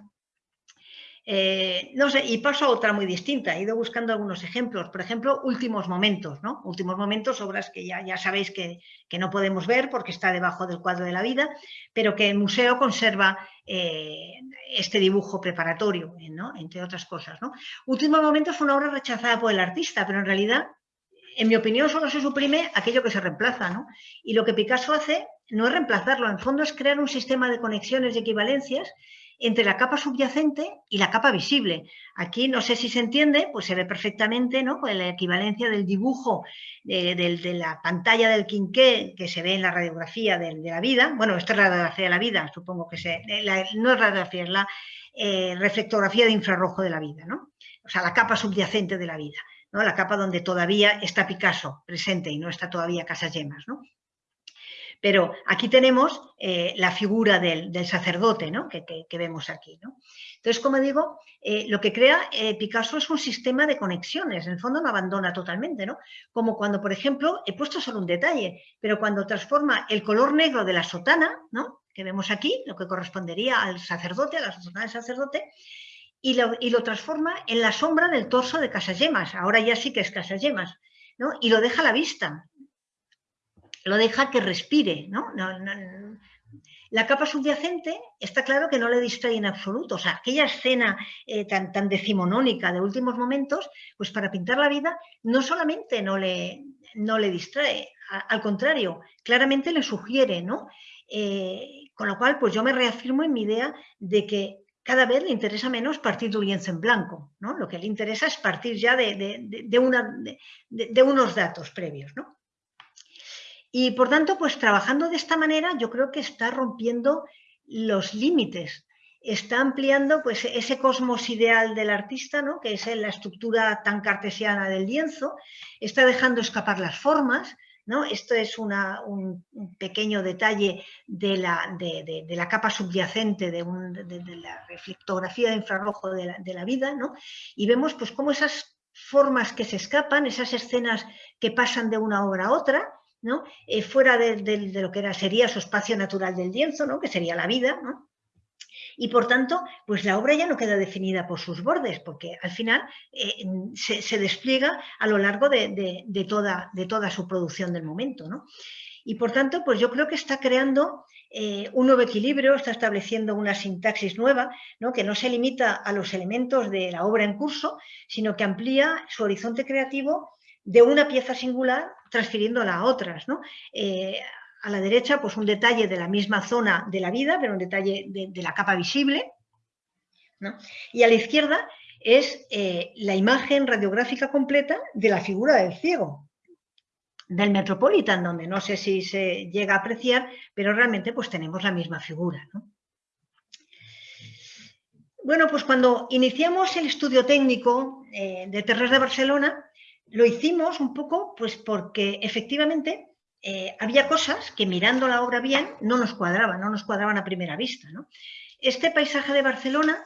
Speaker 3: Eh, no sé, y paso a otra muy distinta. He ido buscando algunos ejemplos. Por ejemplo, Últimos Momentos, ¿no? Últimos Momentos, obras que ya, ya sabéis que, no podemos ver porque está debajo del cuadro de la vida, pero que el museo conserva eh, este dibujo preparatorio, ¿no? Entre otras cosas, ¿no? Últimos Momentos fue una obra rechazada por el artista, pero en realidad En mi opinión, solo se suprime aquello que se reemplaza, ¿no? Y lo que Picasso hace no es reemplazarlo, en fondo es crear un sistema de conexiones y equivalencias entre la capa subyacente y la capa visible. Aquí no sé si se entiende, pues se ve perfectamente ¿no? Con la equivalencia del dibujo de, la pantalla del quinqué que se ve en la radiografía de, la vida. Bueno, esto es la radiografía de la vida, supongo que se, no es radiografía, es la eh, reflectografía de infrarrojo de la vida, ¿no? o sea, la capa subyacente de la vida, ¿no? la capa donde todavía está Picasso presente y no está todavía Casagemas. ¿no? Pero aquí tenemos eh, la figura del, sacerdote ¿no? que, vemos aquí. Entonces, como digo, eh, lo que crea eh, Picasso es un sistema de conexiones, en el fondo no abandona totalmente, ¿no? como cuando, por ejemplo, he puesto solo un detalle, pero cuando transforma el color negro de la sotana, ¿no? que vemos aquí, lo que correspondería al sacerdote, a la sotana del sacerdote, y lo, transforma en la sombra del torso de Casagemas, ahora ya sí que es Casagemas, ¿no? y lo deja a la vista, lo deja que respire. ¿no? la capa subyacente está claro que no le distrae en absoluto. O sea, aquella escena eh, tan, tan decimonónica de últimos momentos, pues para pintar la vida no solamente no le, no le distrae, al contrario, claramente le sugiere, ¿no? Eh, con lo cual, pues yo me reafirmo en mi idea de que cada vez le interesa menos partir de un lienzo en blanco, ¿no? Lo que le interesa es partir ya de, una, de unos datos previos, ¿no? Y por tanto, pues trabajando de esta manera, yo creo que está rompiendo los límites, está ampliando pues ese cosmos ideal del artista, ¿no? que es la estructura tan cartesiana del lienzo, está dejando escapar las formas, ¿no? Esto es un, pequeño detalle de la, de, la capa subyacente de, la reflectografía de infrarrojo de la, vida, ¿no? Y vemos pues cómo esas formas que se escapan, esas escenas que pasan de una obra a otra, ¿no? Eh, fuera de, lo que sería su espacio natural del lienzo, ¿no? que sería la vida, y por tanto, pues la obra ya no queda definida por sus bordes, porque al final eh, se, despliega a lo largo de, toda, de toda su producción del momento. Y por tanto, pues yo creo que está creando eh, un nuevo equilibrio, está estableciendo una sintaxis nueva, ¿no? que no se limita a los elementos de la obra en curso, sino que amplía su horizonte creativo de una pieza singular transfiriéndola a otras. ¿no? Eh, a la derecha, pues un detalle de la misma zona de la vida, pero un detalle de, la capa visible. Y a la izquierda es eh, la imagen radiográfica completa de la figura del ciego, del Metropolitan, donde no sé si se llega a apreciar, pero realmente pues tenemos la misma figura. Bueno, pues cuando iniciamos el estudio técnico eh, de Terres de Barcelona, lo hicimos un poco pues porque efectivamente eh, había cosas que mirando la obra bien no nos cuadraban, no nos cuadraban a primera vista. Este paisaje de Barcelona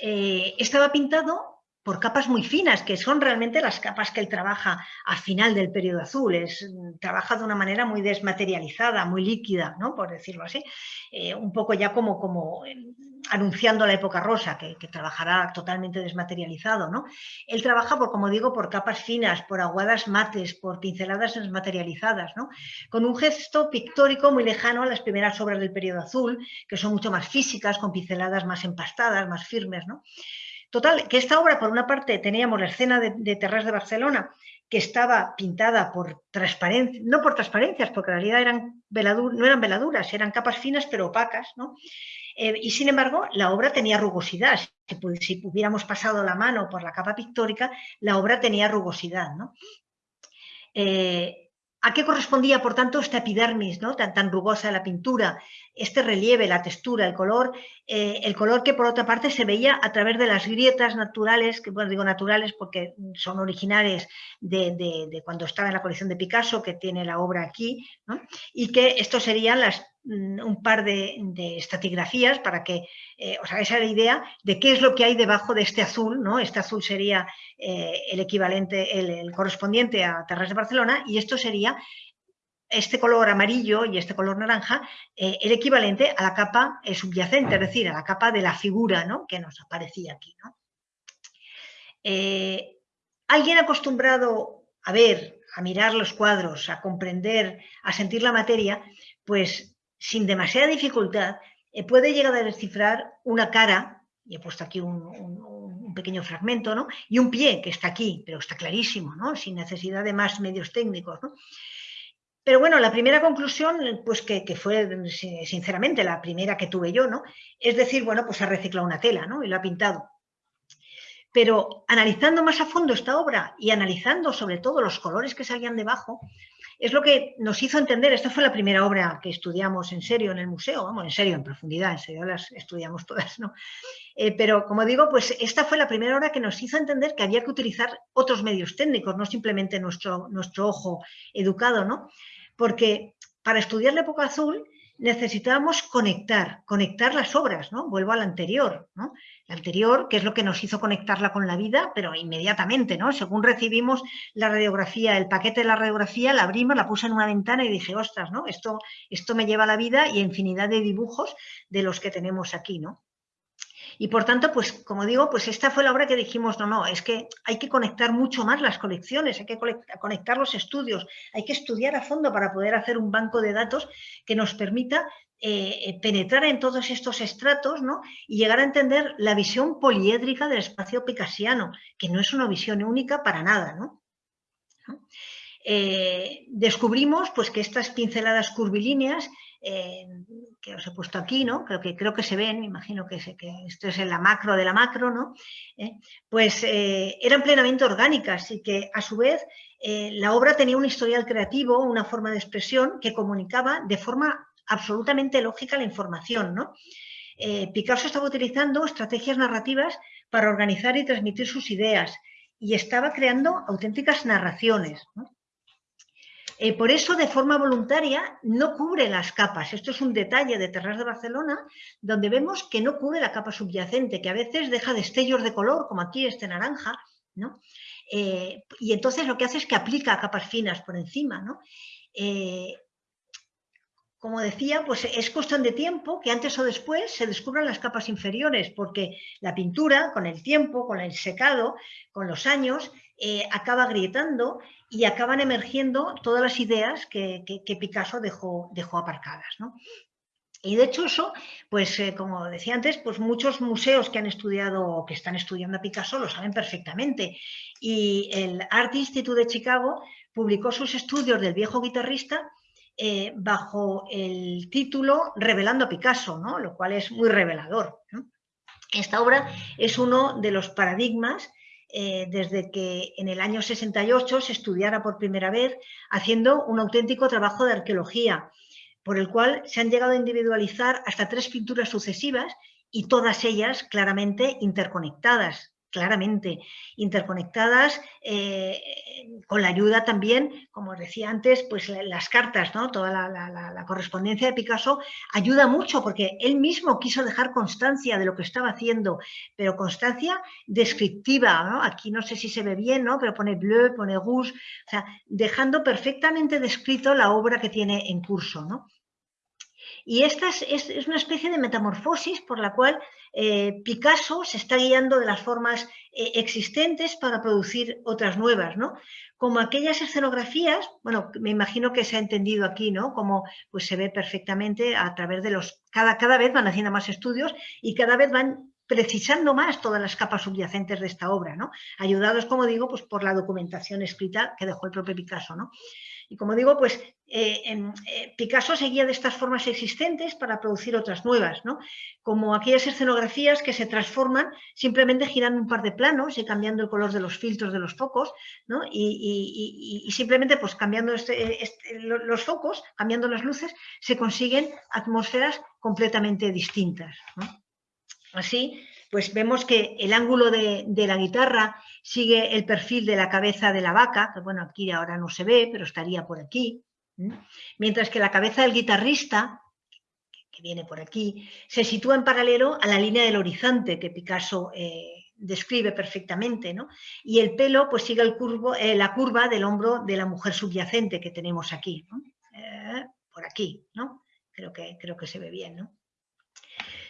Speaker 3: eh, estaba pintado por capas muy finas, que son realmente las capas que él trabaja al final del periodo azul. Es, trabaja de una manera muy desmaterializada, muy líquida, ¿no? por decirlo así. Eh, un poco ya como anunciando la época rosa, que, trabajará totalmente desmaterializado. ¿no? Él trabaja, por, como digo, por capas finas, por aguadas mates, por pinceladas desmaterializadas, ¿no? con un gesto pictórico muy lejano a las primeras obras del periodo azul, que son mucho más físicas, con pinceladas más empastadas, más firmes. ¿no? Total, que esta obra, por una parte, teníamos la escena de, de Terras de Barcelona, que estaba pintada por transparencia, no por transparencias, porque en realidad eran no eran veladuras, eran capas finas pero opacas, ¿no? Eh, y sin embargo, la obra tenía rugosidad. Si, hubiéramos pasado la mano por la capa pictórica, la obra tenía rugosidad. ¿no? Eh, ¿A qué correspondía, por tanto, esta epidermis ¿no? tan, rugosa de la pintura? Este relieve, la textura, el color, eh, el color que por otra parte se veía a través de las grietas naturales, que bueno, digo naturales porque son originales de, cuando estaba en la colección de Picasso, que tiene la obra aquí, y que estos serían las un par de, estatigrafías para que eh, os hagáis la idea de qué es lo que hay debajo de este azul, ¿no? Este azul sería eh, el equivalente, el, correspondiente a Terras de Barcelona y esto sería este color amarillo y este color naranja, eh, el equivalente a la capa subyacente, es decir, a la capa de la figura ¿no? que nos aparecía aquí. Alguien acostumbrado a ver, a mirar los cuadros, a comprender, a sentir la materia, pues sin demasiada dificultad, eh, puede llegar a descifrar una cara y he puesto aquí un, pequeño fragmento, ¿no? Y un pie que está aquí, pero está clarísimo, ¿no? Sin necesidad de más medios técnicos, ¿no? Pero bueno, la primera conclusión, pues que, fue sinceramente la primera que tuve yo, ¿no? Es decir, bueno, pues ha reciclado una tela, ¿no? Y lo ha pintado. Pero analizando más a fondo esta obra y analizando sobre todo los colores que salían debajo, es lo que nos hizo entender, esta fue la primera obra que estudiamos en serio en el museo, vamos, en serio, en profundidad, en serio las estudiamos todas, ¿no? Eh, pero como digo, pues esta fue la primera obra que nos hizo entender que había que utilizar otros medios técnicos, no simplemente nuestro, nuestro ojo educado, ¿no? Porque para estudiar la época azul necesitábamos conectar, conectar las obras, ¿no? Vuelvo al anterior, ¿no? La anterior, que es lo que nos hizo conectarla con la vida, pero inmediatamente, ¿no? Según recibimos la radiografía, el paquete de la radiografía, la abrimos, la puse en una ventana y dije, ostras, ¿no? Esto, esto me lleva a la vida y infinidad de dibujos de los que tenemos aquí, ¿no? Y por tanto, pues como digo, pues esta fue la obra que dijimos, no, no, es que hay que conectar mucho más las colecciones, hay que conectar los estudios, hay que estudiar a fondo para poder hacer un banco de datos que nos permita eh, eh, penetrar en todos estos estratos ¿no? y llegar a entender la visión poliédrica del espacio picasiano, que no es una visión única para nada. ¿no? Eh, descubrimos pues, que estas pinceladas curvilíneas que os he puesto aquí, ¿no? Creo que, creo que se ven, imagino que, esto es en la macro de la macro, ¿no? Pues eran plenamente orgánicas y que a su vez la obra tenía un historial creativo, una forma de expresión que comunicaba de forma absolutamente lógica la información, ¿no? Picasso estaba utilizando estrategias narrativas para organizar y transmitir sus ideas y estaba creando auténticas narraciones. Eh, por eso, de forma voluntaria, no cubre las capas. Esto es un detalle de Terras de Barcelona, donde vemos que no cubre la capa subyacente, que a veces deja destellos de color, como aquí este naranja, ¿no? Eh, y entonces lo que hace es que aplica capas finas por encima, ¿no? Eh, como decía, pues es cuestión de tiempo que antes o después se descubran las capas inferiores, porque la pintura, con el tiempo, con el secado, con los años, acaba agrietando y acaban emergiendo todas las ideas que, Picasso dejó, dejó aparcadas. Y de hecho eso, pues eh, como decía antes, pues muchos museos que han estudiado o que están estudiando a Picasso lo saben perfectamente. Y el Art Institute de Chicago publicó sus estudios del viejo guitarrista eh, bajo el título Revelando a Picasso, ¿no? lo cual es muy revelador. Esta obra es uno de los paradigmas eh, desde que en el año 68 se estudiara por primera vez, haciendo un auténtico trabajo de arqueología, por el cual se han llegado a individualizar hasta tres pinturas sucesivas y todas ellas claramente interconectadas claramente interconectadas, eh, con la ayuda también, como decía antes, pues las cartas, ¿no? toda la, correspondencia de Picasso ayuda mucho porque él mismo quiso dejar constancia de lo que estaba haciendo, pero constancia descriptiva, aquí no sé si se ve bien, ¿no? pero pone bleu, pone rouge, o sea, dejando perfectamente descrito la obra que tiene en curso. ¿no? Y esta es, una especie de metamorfosis por la cual eh, Picasso se está guiando de las formas eh, existentes para producir otras nuevas, ¿no? Como aquellas escenografías, bueno, me imagino que se ha entendido aquí, ¿no? Como pues se ve perfectamente a través de los, cada, cada vez van haciendo más estudios y cada vez van precisando más todas las capas subyacentes de esta obra, ¿no? Ayudados, como digo, pues por la documentación escrita que dejó el propio Picasso, ¿no? Y como digo, pues eh, eh, Picasso seguía de estas formas existentes para producir otras nuevas, ¿no? como aquellas escenografías que se transforman simplemente girando un par de planos y cambiando el color de los filtros de los focos, ¿no? y, simplemente pues cambiando este, este, los focos, cambiando las luces, se consiguen atmósferas completamente distintas. Así, pues vemos que el ángulo de, la guitarra sigue el perfil de la cabeza de la vaca, que bueno, aquí ahora no se ve, pero estaría por aquí, mientras que la cabeza del guitarrista, que viene por aquí, se sitúa en paralelo a la línea del horizonte que Picasso eh, describe perfectamente, ¿no? Y el pelo pues sigue el curvo, eh, la curva del hombro de la mujer subyacente que tenemos aquí, eh, por aquí, ¿no? Creo que, creo que se ve bien, ¿no?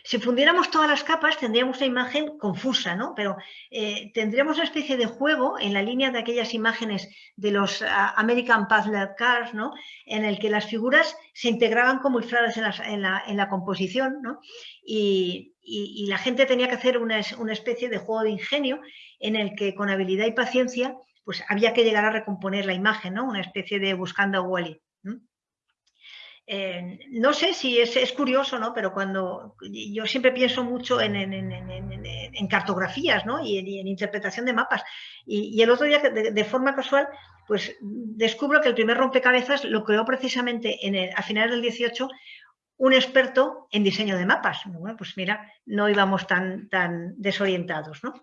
Speaker 3: Si fundiéramos todas las capas tendríamos una imagen confusa, ¿no? Pero eh, tendríamos una especie de juego en la línea de aquellas imágenes de los ah, American Puzzle Cars, ¿no? En el que las figuras se integraban como infladas en, la, composición, ¿no? Y, y, la gente tenía que hacer una, una, especie de juego de ingenio en el que con habilidad y paciencia pues había que llegar a recomponer la imagen, ¿no? Una especie de buscando a Wally. No sé si es, es, curioso, ¿no? Pero cuando yo siempre pienso mucho en, en, en, cartografías, ¿no? Y, en, interpretación de mapas. Y, el otro día, de, de, forma casual, pues descubro que el primer rompecabezas lo creó precisamente en a finales del 18 un experto en diseño de mapas. Bueno, pues mira, no íbamos tan, tan desorientados, ¿no?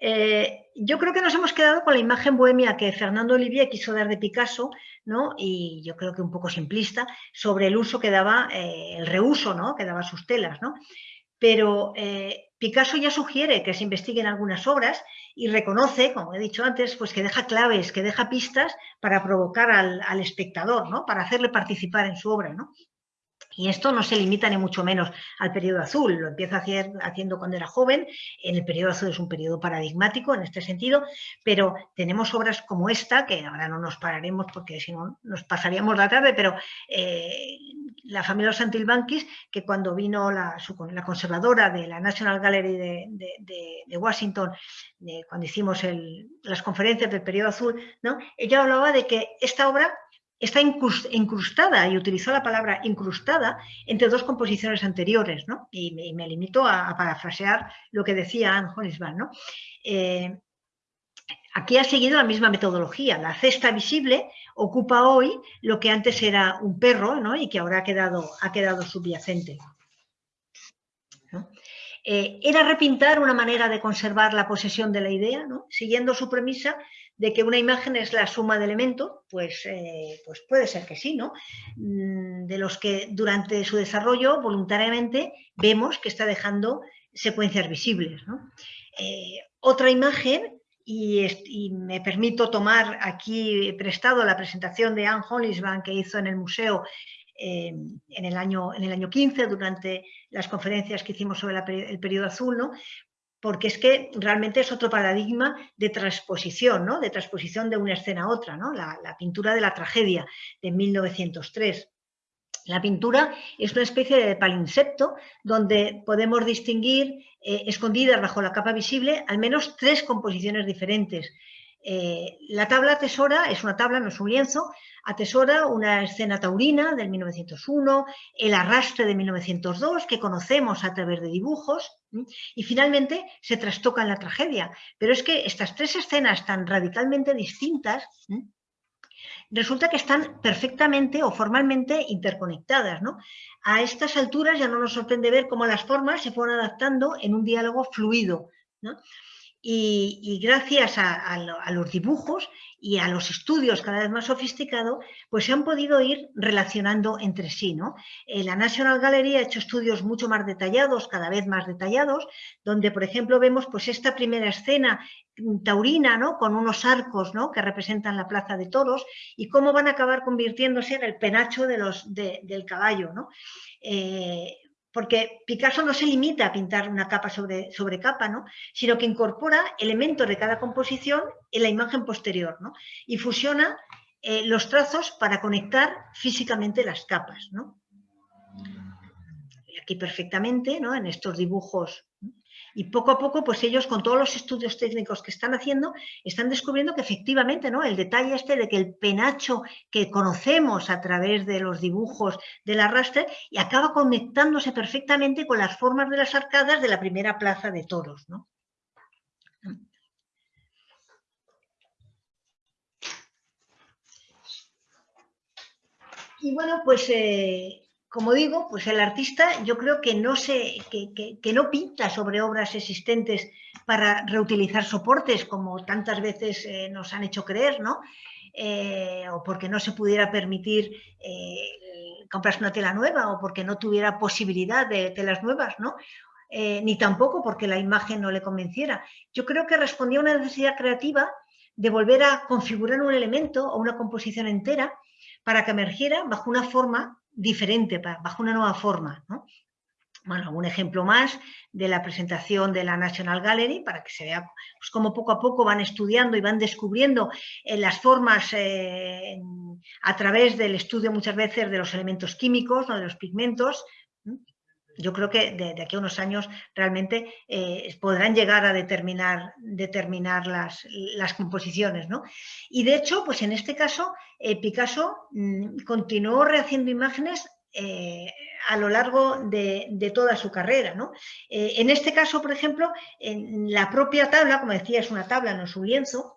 Speaker 3: Eh, yo creo que nos hemos quedado con la imagen bohemia que Fernando Olivier quiso dar de Picasso, ¿no? y yo creo que un poco simplista, sobre el uso que daba, eh, el reuso ¿no? que daba sus telas. ¿no? Pero eh, Picasso ya sugiere que se investiguen algunas obras y reconoce, como he dicho antes, pues que deja claves, que deja pistas para provocar al, al espectador, ¿no? para hacerle participar en su obra. ¿no? Y esto no se limita ni mucho menos al periodo azul, lo empieza hacer, haciendo cuando era joven, en el periodo azul es un periodo paradigmático en este sentido, pero tenemos obras como esta, que ahora no nos pararemos porque si no nos pasaríamos la tarde, pero eh, la familia Santilbanquis, que cuando vino la, la, conservadora de la National Gallery de, Washington, cuando hicimos las conferencias del periodo azul, ¿no? ella hablaba de que esta obra está incrustada, y utilizó la palabra incrustada, entre dos composiciones anteriores, ¿no? Y me, limito a, parafrasear lo que decía Anne Holisman, ¿no? Eh, aquí ha seguido la misma metodología. La cesta visible ocupa hoy lo que antes era un perro ¿no? y que ahora ha quedado, subyacente. Eh, era repintar una manera de conservar la posesión de la idea, siguiendo su premisa de que una imagen es la suma de elementos, pues, eh, pues puede ser que sí, ¿no? Mm, de los que durante su desarrollo voluntariamente vemos que está dejando secuencias visibles. Eh, otra imagen, y, me permito tomar aquí prestado la presentación de Anne Hollisban que hizo en el museo eh, en, el año, en el año 15, durante las conferencias que hicimos sobre el periodo azul, ¿no? Porque es que realmente es otro paradigma de transposición, ¿no? de transposición de una escena a otra, ¿no? la, pintura de la tragedia de 1903. La pintura es una especie de palinsepto donde podemos distinguir, eh, escondidas bajo la capa visible, al menos tres composiciones diferentes. Eh, la tabla tesora es una tabla, no es un lienzo, atesora una escena taurina del 1901, el arrastre de 1902, que conocemos a través de dibujos, y finalmente se trastoca en la tragedia. Pero es que estas tres escenas tan radicalmente distintas resulta que están perfectamente o formalmente interconectadas. A estas alturas ya no nos sorprende ver cómo las formas se fueron adaptando en un diálogo fluido. Y, gracias a, los dibujos y a los estudios cada vez más sofisticados, pues se han podido ir relacionando entre sí. ¿no? Eh, la National Gallery ha hecho estudios mucho más detallados, cada vez más detallados, donde, por ejemplo, vemos pues, esta primera escena taurina, ¿no? con unos arcos ¿no? que representan la plaza de toros, y cómo van a acabar convirtiéndose en el penacho de los, del caballo. ¿no? Eh, porque Picasso no se limita a pintar una capa sobre, capa, ¿no? sino que incorpora elementos de cada composición en la imagen posterior ¿no? y fusiona eh, los trazos para conectar físicamente las capas. ¿no? Aquí perfectamente, ¿no? en estos dibujos y poco a poco, pues ellos con todos los estudios técnicos que están haciendo, están descubriendo que efectivamente, ¿no? El detalle este de que el penacho que conocemos a través de los dibujos del arrastre y acaba conectándose perfectamente con las formas de las arcadas de la primera plaza de toros, Y bueno, pues eh, como digo, pues el artista yo creo que no, se, que, no pinta sobre obras existentes para reutilizar soportes, como tantas veces eh, nos han hecho creer, ¿no? Eh, o porque no se pudiera permitir eh, comprarse una tela nueva, o porque no tuviera posibilidad de telas nuevas, ¿no? ni tampoco porque la imagen no le convenciera. Yo creo que respondía a una necesidad creativa de volver a configurar un elemento o una composición entera para que emergiera bajo una forma diferente, bajo una nueva forma. Bueno, un ejemplo más de la presentación de la National Gallery para que se vea pues, cómo poco a poco van estudiando y van descubriendo eh, las formas eh, a través del estudio muchas veces de los elementos químicos, de los pigmentos. Yo creo que de, aquí a unos años realmente eh, podrán llegar a determinar, determinar las, las, composiciones. ¿no? Y de hecho, pues en este caso, eh, Picasso mm, continuó rehaciendo imágenes eh, a lo largo de, toda su carrera. ¿no? en este caso, por ejemplo, en la propia tabla, como decía, es una tabla, no es un lienzo,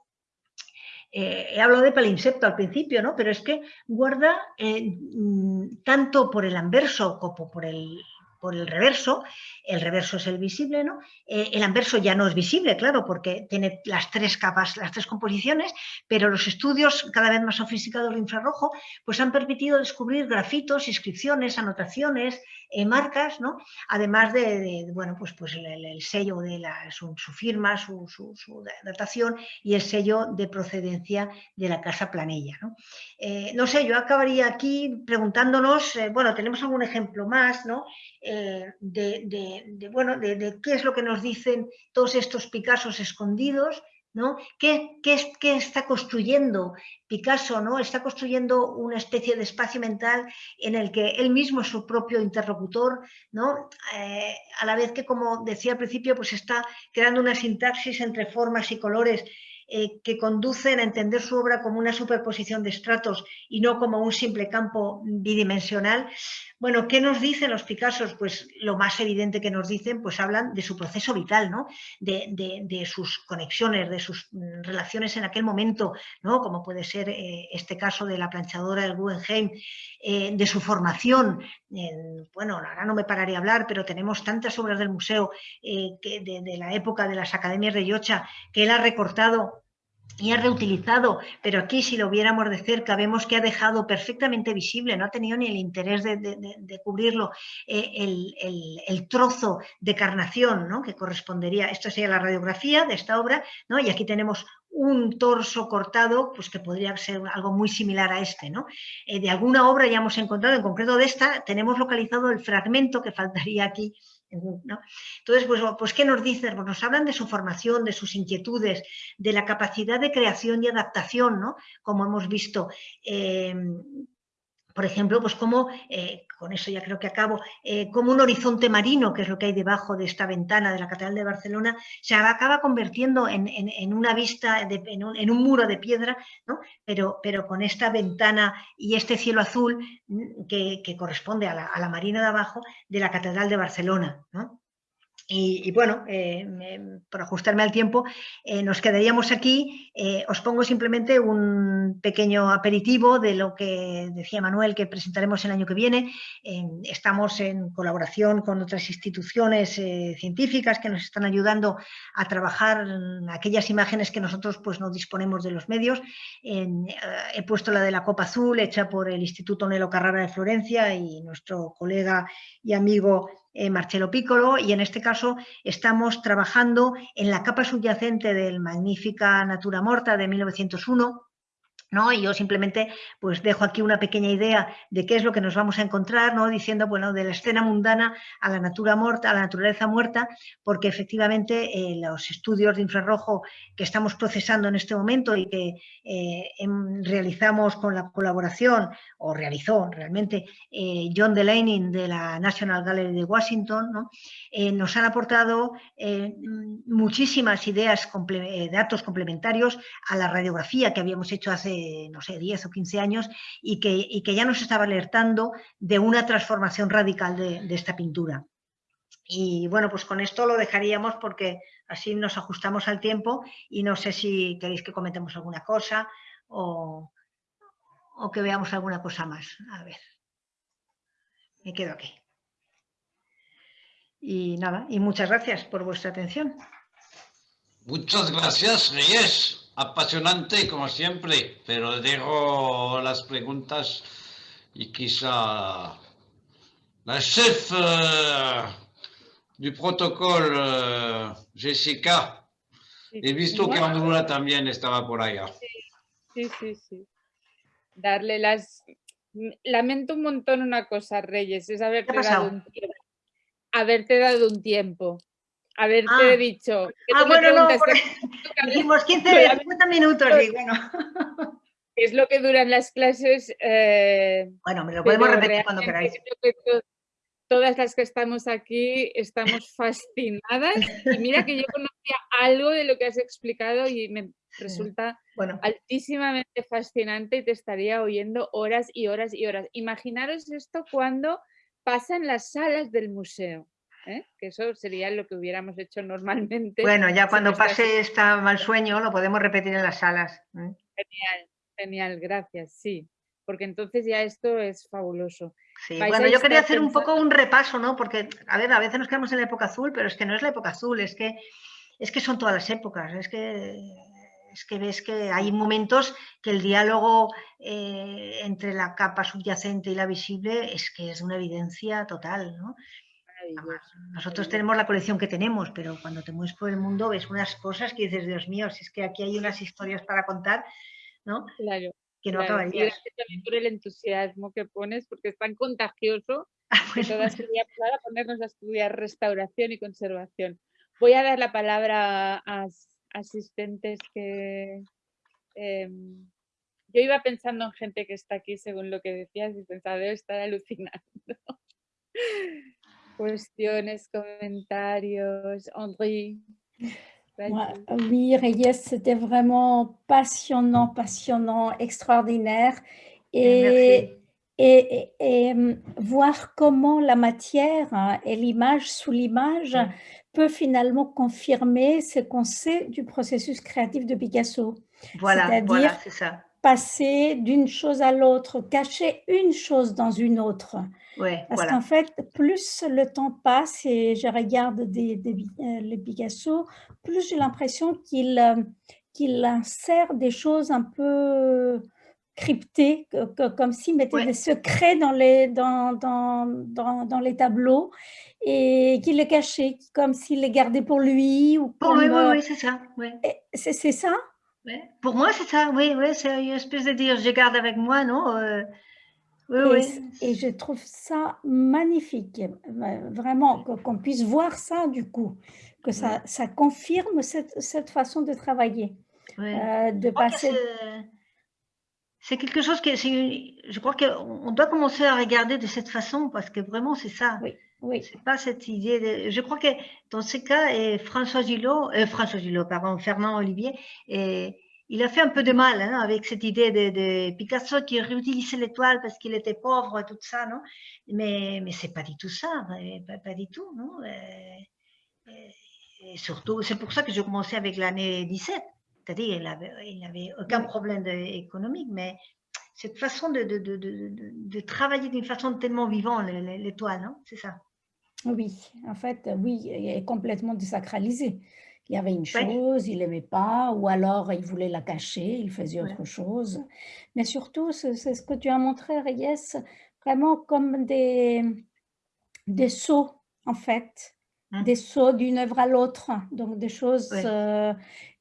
Speaker 3: he hablado de palimpsesto al principio, ¿no? pero es que guarda mm, tanto por el anverso como por el, por el reverso, el reverso es el visible, ¿no? Eh, el anverso ya no es visible, claro, porque tiene las tres capas, las tres composiciones, pero los estudios cada vez más sofisticados de infrarrojo pues han permitido descubrir grafitos, inscripciones, anotaciones, eh, marcas, ¿no? Además de, bueno, pues, pues el, sello de la, su, firma, su, datación y el sello de procedencia de la Casa Planella, ¿no? Eh, no sé, yo acabaría aquí preguntándonos, bueno, tenemos algún ejemplo más, ¿no? Eh, de, bueno, de, qué es lo que nos dicen todos estos Picassos escondidos, ¿no? ¿Qué, qué, está construyendo Picasso? ¿no? Está construyendo una especie de espacio mental en el que él mismo es su propio interlocutor, ¿no? Eh, a la vez que, como decía al principio, pues está creando una sintaxis entre formas y colores eh, que conducen a entender su obra como una superposición de estratos y no como un simple campo bidimensional. Bueno, ¿qué nos dicen los Picassos? Pues lo más evidente que nos dicen, pues hablan de su proceso vital, ¿no? de, sus conexiones, de sus mm, relaciones en aquel momento, ¿no? como puede ser eh, este caso de la planchadora del Guggenheim, eh, de su formación. bueno, ahora no me pararé a hablar, pero tenemos tantas obras del museo que de, de la época de las academias de Yocha que él ha recortado y ha reutilizado, pero aquí si lo viéramos de cerca vemos que ha dejado perfectamente visible, no ha tenido ni el interés de, cubrirlo, eh, el, trozo de carnación ¿no? que correspondería, esto sería la radiografía de esta obra, ¿no? y aquí tenemos un torso cortado, pues que podría ser algo muy similar a este. ¿no? Eh, de alguna obra ya hemos encontrado, en concreto de esta, tenemos localizado el fragmento que faltaría aquí entonces, pues, pues, ¿qué nos dicen? Pues nos hablan de su formación, de sus inquietudes, de la capacidad de creación y adaptación, ¿no? Como hemos visto. Eh, por ejemplo, pues como, eh, con eso ya creo que acabo, eh, como un horizonte marino, que es lo que hay debajo de esta ventana de la Catedral de Barcelona, se acaba convirtiendo en, una vista, en, un, muro de piedra, ¿no? pero, pero con esta ventana y este cielo azul mm, que, corresponde a la, a la, marina de abajo de la Catedral de Barcelona. ¿no? Y, bueno, eh, por ajustarme al tiempo, eh, nos quedaríamos aquí. Eh, os pongo simplemente un pequeño aperitivo de lo que decía Manuel que presentaremos el año que viene. estamos en colaboración con otras instituciones científicas que nos están ayudando a trabajar aquellas imágenes que nosotros pues, no disponemos de los medios. he puesto la de la Copa Azul, hecha por el Instituto Nelo Carrara de Florencia y nuestro colega y amigo eh, Marcelo Piccolo y en este caso estamos trabajando en la capa subyacente del Magnífica Natura Morta de 1901 ¿no? Y yo simplemente pues dejo aquí una pequeña idea de qué es lo que nos vamos a encontrar, ¿no? Diciendo, bueno, de la escena mundana a la natura muerta, a la naturaleza muerta, porque efectivamente eh, los estudios de infrarrojo que estamos procesando en este momento y que eh, em, realizamos con la colaboración, o realizó realmente eh, John Delaney de la National Gallery de Washington, ¿no? nos han aportado muchísimas ideas, datos complementarios a la radiografía que habíamos hecho hace no sé, 10 o 15 años y que, que ya nos estaba alertando de una transformación radical de, esta pintura. Y bueno, pues con esto lo dejaríamos porque así nos ajustamos al tiempo y no sé si queréis que comentemos alguna cosa o, o que veamos alguna cosa más. A ver, me quedo aquí. Y nada, y muchas gracias por vuestra atención.
Speaker 2: Muchas gracias, Reyes apasionante como siempre, pero dejo las preguntas y quizá la chef uh, du protocolo, uh, Jessica, he visto que Andrula también estaba por allá.
Speaker 1: Sí, sí, sí. Darle las... Lamento un montón una cosa, Reyes, es haberte dado un tiempo. Haberte dado un tiempo haberte ah. dicho.
Speaker 3: Ah, bueno, no, *laughs* dijimos 15, 50 minutos, y bueno. *laughs*
Speaker 1: Es lo que duran las clases. Eh,
Speaker 3: bueno, me lo podemos repetir cuando queráis.
Speaker 1: todas las que estamos aquí estamos *laughs* fascinadas y mira que yo conocía algo de lo que has explicado y me resulta
Speaker 3: Bueno,
Speaker 1: altísimamente fascinante y te estaría oyendo horas y horas y horas. Imaginaros esto cuando pasa en las salas del museo, ¿eh? que eso sería lo que hubiéramos hecho normalmente.
Speaker 3: bueno, ya *laughs* cuando pase esta mal sueño lo podemos repetir en las salas. ¿eh?
Speaker 1: Genial, genial, gracias, sí, porque entonces ya esto es fabuloso.
Speaker 3: Sí, bueno, yo quería hacer un poco un repaso, ¿no? Porque, a ver, a veces nos quedamos en la época azul, pero es que no es la época azul, es que, es que son todas las épocas, es que, es que ves que hay momentos que el diálogo eh, entre la capa subyacente y la visible es que es una evidencia total, ¿no? Nosotros tenemos la colección que tenemos, pero cuando te mueves por el mundo ves unas cosas que dices, Dios mío, si es que aquí hay unas historias para contar, ¿no?
Speaker 1: Claro,
Speaker 3: Que no
Speaker 1: claro. Y
Speaker 3: acabarías.
Speaker 1: gracias también por el entusiasmo que pones, porque es tan contagioso que
Speaker 3: Bueno,
Speaker 1: todas queríamos ahora ponernos a estudiar restauración y conservación. Voy a dar la palabra a as- asistentes que... em, yo iba pensando en gente que está aquí según lo que decías y pensaba, debe estar alucinando. Cuestiones, comentarios, Henri.
Speaker 5: Ouais,
Speaker 1: vas-y.
Speaker 5: oui, Reyes, c'était vraiment passionnant, passionnant, extraordinaire. Et, et, et- et, hum, voir comment la matière hein, et l'image sous l'image peut finalement confirmer ce qu'on sait du processus créatif de Picasso.
Speaker 3: voilà, c'est ça.
Speaker 5: Passer d'une chose à l'autre, cacher une chose dans une autre.
Speaker 3: Ouais,
Speaker 5: Parce
Speaker 3: voilà.
Speaker 5: qu'en fait, plus le temps passe et je regarde des, des, euh, les Picasso, plus j'ai l'impression qu'il euh, qu'il insère des choses un peu cryptées, que- que- comme s'il mettait
Speaker 3: Ouais.
Speaker 5: des secrets dans les, dans, dans, dans, dans les tableaux et qu'il les cachait, comme s'il les gardait pour lui. Ou
Speaker 3: oui, oui,
Speaker 5: euh,
Speaker 3: oui, c'est ça. ouais.
Speaker 5: c'est ça?
Speaker 3: Ouais. Pour moi, c'est ça, oui, oui, c'est une espèce de dire, je garde avec moi, non euh, Oui,
Speaker 5: Et,
Speaker 3: oui.
Speaker 5: et je trouve ça magnifique, vraiment, qu'on puisse voir ça du coup, que ça, ça confirme cette, cette façon de travailler,
Speaker 3: ouais.
Speaker 5: euh, de
Speaker 3: Je crois que
Speaker 5: passer.
Speaker 3: c'est- quelque chose que je crois qu'on on doit commencer à regarder de cette façon parce que vraiment c'est ça.
Speaker 5: Oui, oui,
Speaker 3: C'est pas cette idée de. Je crois que dans ce cas, François Gillot, euh, François Gillot, pardon, Fernand Olivier, et il a fait un peu de mal hein, avec cette idée de, de Picasso qui réutilisait l'étoile parce qu'il était pauvre et tout ça, non? Mais mais c'est pas du tout ça, euh, pas, pas du tout, non? Euh, et, et surtout, c'est pour ça que j'ai commencé avec l'année 17. C'est-à-dire, il n'avait il avait aucun problème économique, mais cette façon de, de, de, de, travailler d'une façon tellement vivante, le- le- l'étoile, non? C'est ça.
Speaker 5: Oui, en fait, oui, il est complètement désacralisé. Il y avait une
Speaker 3: Ouais.
Speaker 5: chose, il n'aimait pas, ou alors il voulait la cacher, il faisait
Speaker 3: Ouais.
Speaker 5: autre chose. Mais surtout, c'est ce que tu as montré, Reyes, vraiment comme des, des sauts, en fait,
Speaker 3: Mm.
Speaker 5: des sauts d'une œuvre à l'autre, donc des choses.
Speaker 3: Ouais.
Speaker 5: euh,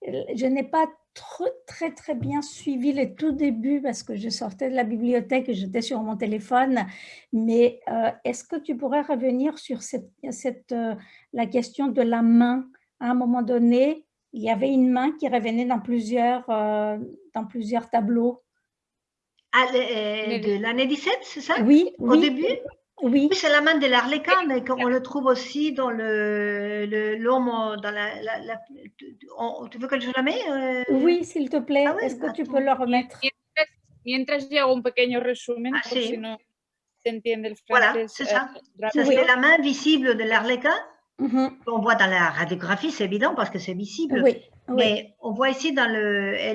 Speaker 5: je n'ai pas tr- très très bien suivi les tout débuts parce que je sortais de la bibliothèque et j'étais sur mon téléphone. Mais euh, est-ce que tu pourrais revenir sur cette, cette, euh, la question de la main? À un moment donné, il y avait une main qui revenait dans plusieurs, euh, dans plusieurs tableaux.
Speaker 3: Ah, le- de l'année 17, c'est ça?
Speaker 5: Oui,
Speaker 3: Au
Speaker 5: oui,
Speaker 3: début?
Speaker 5: Oui,
Speaker 3: Oui, c'est la main de l'Arlequin, mais qu'on le trouve aussi dans le le- l'homme, dans la, la- la- on- tu veux que je la mets euh,
Speaker 5: oui, s'il te plaît.
Speaker 3: Ah oui,
Speaker 5: Est-ce que tu
Speaker 3: attends.
Speaker 5: peux le remettre?
Speaker 1: Mientras, mientras hago un pequeño resumen,
Speaker 3: Ah, sí.
Speaker 1: si no se entiende el
Speaker 3: Voilà, c'est
Speaker 1: eh,
Speaker 3: ça. C'est la main visible de l'Arlequin
Speaker 5: Mhm,
Speaker 3: qu'on voit dans la radiographie, c'est évident parce que c'est visible.
Speaker 5: Oui, oui.
Speaker 3: Mais on voit ici dans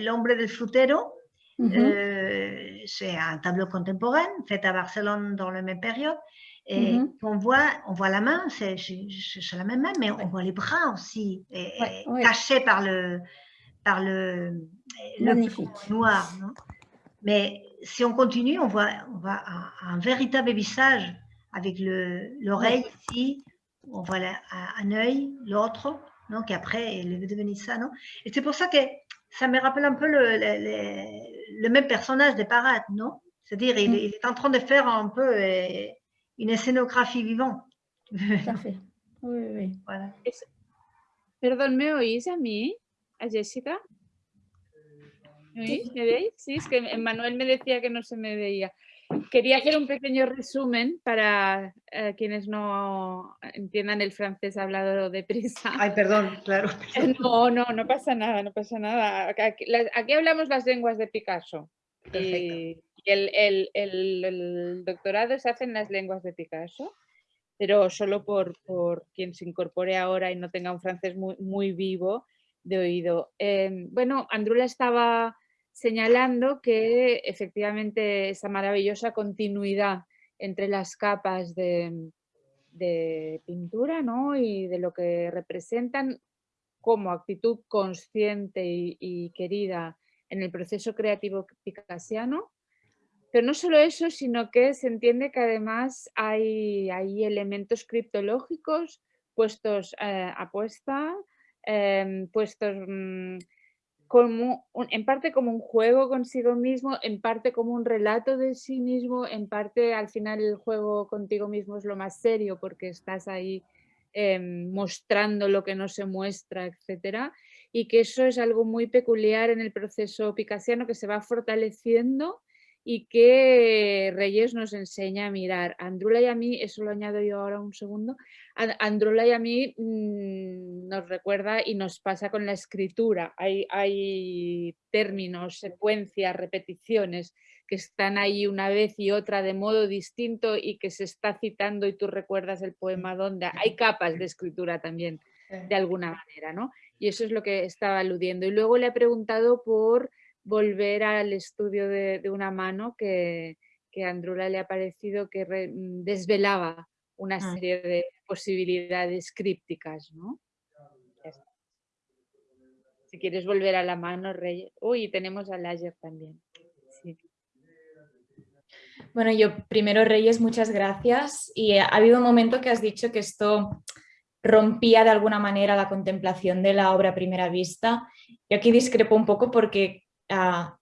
Speaker 3: hombre del frutero, euh, c'est un tableau contemporain fait à Barcelone dans la même période. Et
Speaker 5: Mhm.
Speaker 3: on, voit, on voit la main, c'est la même main, mais on voit les bras aussi, et-
Speaker 5: Ouais,
Speaker 3: et
Speaker 5: ouais.
Speaker 3: cachés par le, par le, noir. non? Mais si on continue, on voit, on voit un, un véritable visage avec le- l'oreille ici, on voit la- un, œil, l'autre, qui après est devenu ça, non? Et c'est pour ça que ça me rappelle un peu le, le- le- le même personnage de Parade, non? C'est-à-dire, il, il est en train de faire un peu euh, une scénographie vivante.
Speaker 5: Tout à fait. Oui, oui, oui.
Speaker 3: voilà.
Speaker 1: Perdón, ¿me oís a mí? ¿A Jessica? ¿Me oís? ¿Me veis? Sí, es que Manuel me decía que no se me veía. Quería hacer un pequeño resumen para eh, quienes no entiendan el francés hablado deprisa.
Speaker 3: Ay, perdón, claro. *laughs*
Speaker 1: No, no, no pasa nada, no pasa nada. Aquí, hablamos las lenguas de Picasso. Y el, el, doctorado se hace en las lenguas de Picasso, pero solo por, por quien se incorpore ahora y no tenga un francés muy, muy vivo de oído. Em, bueno, Andrula estaba señalando que efectivamente esa maravillosa continuidad entre las capas de, pintura y de lo que representan como actitud consciente y, querida en el proceso creativo picasiano. Pero no solo eso, sino que se entiende que además hay, hay elementos criptológicos puestos eh, a puesta, em, puestos mm, en parte como un juego consigo mismo, en parte como un relato de sí mismo, en parte al final el juego contigo mismo es lo más serio porque estás ahí em, mostrando lo que no se muestra, etcétera, y que eso es algo muy peculiar en el proceso picasiano que se va fortaleciendo y que Reyes nos enseña a mirar. Andrula y a mí, eso lo añado yo ahora un segundo, Andrula y a mí mm, nos recuerda y nos pasa con la escritura. Hay, hay términos, secuencias, repeticiones que están ahí una vez y otra de modo distinto y que se está citando y tú recuerdas el poema donde hay capas de escritura también de alguna manera, ¿no? Y eso es lo que estaba aludiendo. Y luego le he preguntado por volver al estudio de, una mano que, que, a Andrula le ha parecido que mm, desvelaba una ah. serie de posibilidades crípticas, ¿no? Si quieres volver a la mano, Rey. Uy, tenemos a Lager también.
Speaker 6: Bueno, yo primero, Reyes, muchas gracias. Y ha habido un momento que has dicho que esto rompía de alguna manera la contemplación de la obra a primera vista. Yo aquí discrepo un poco porque Ah,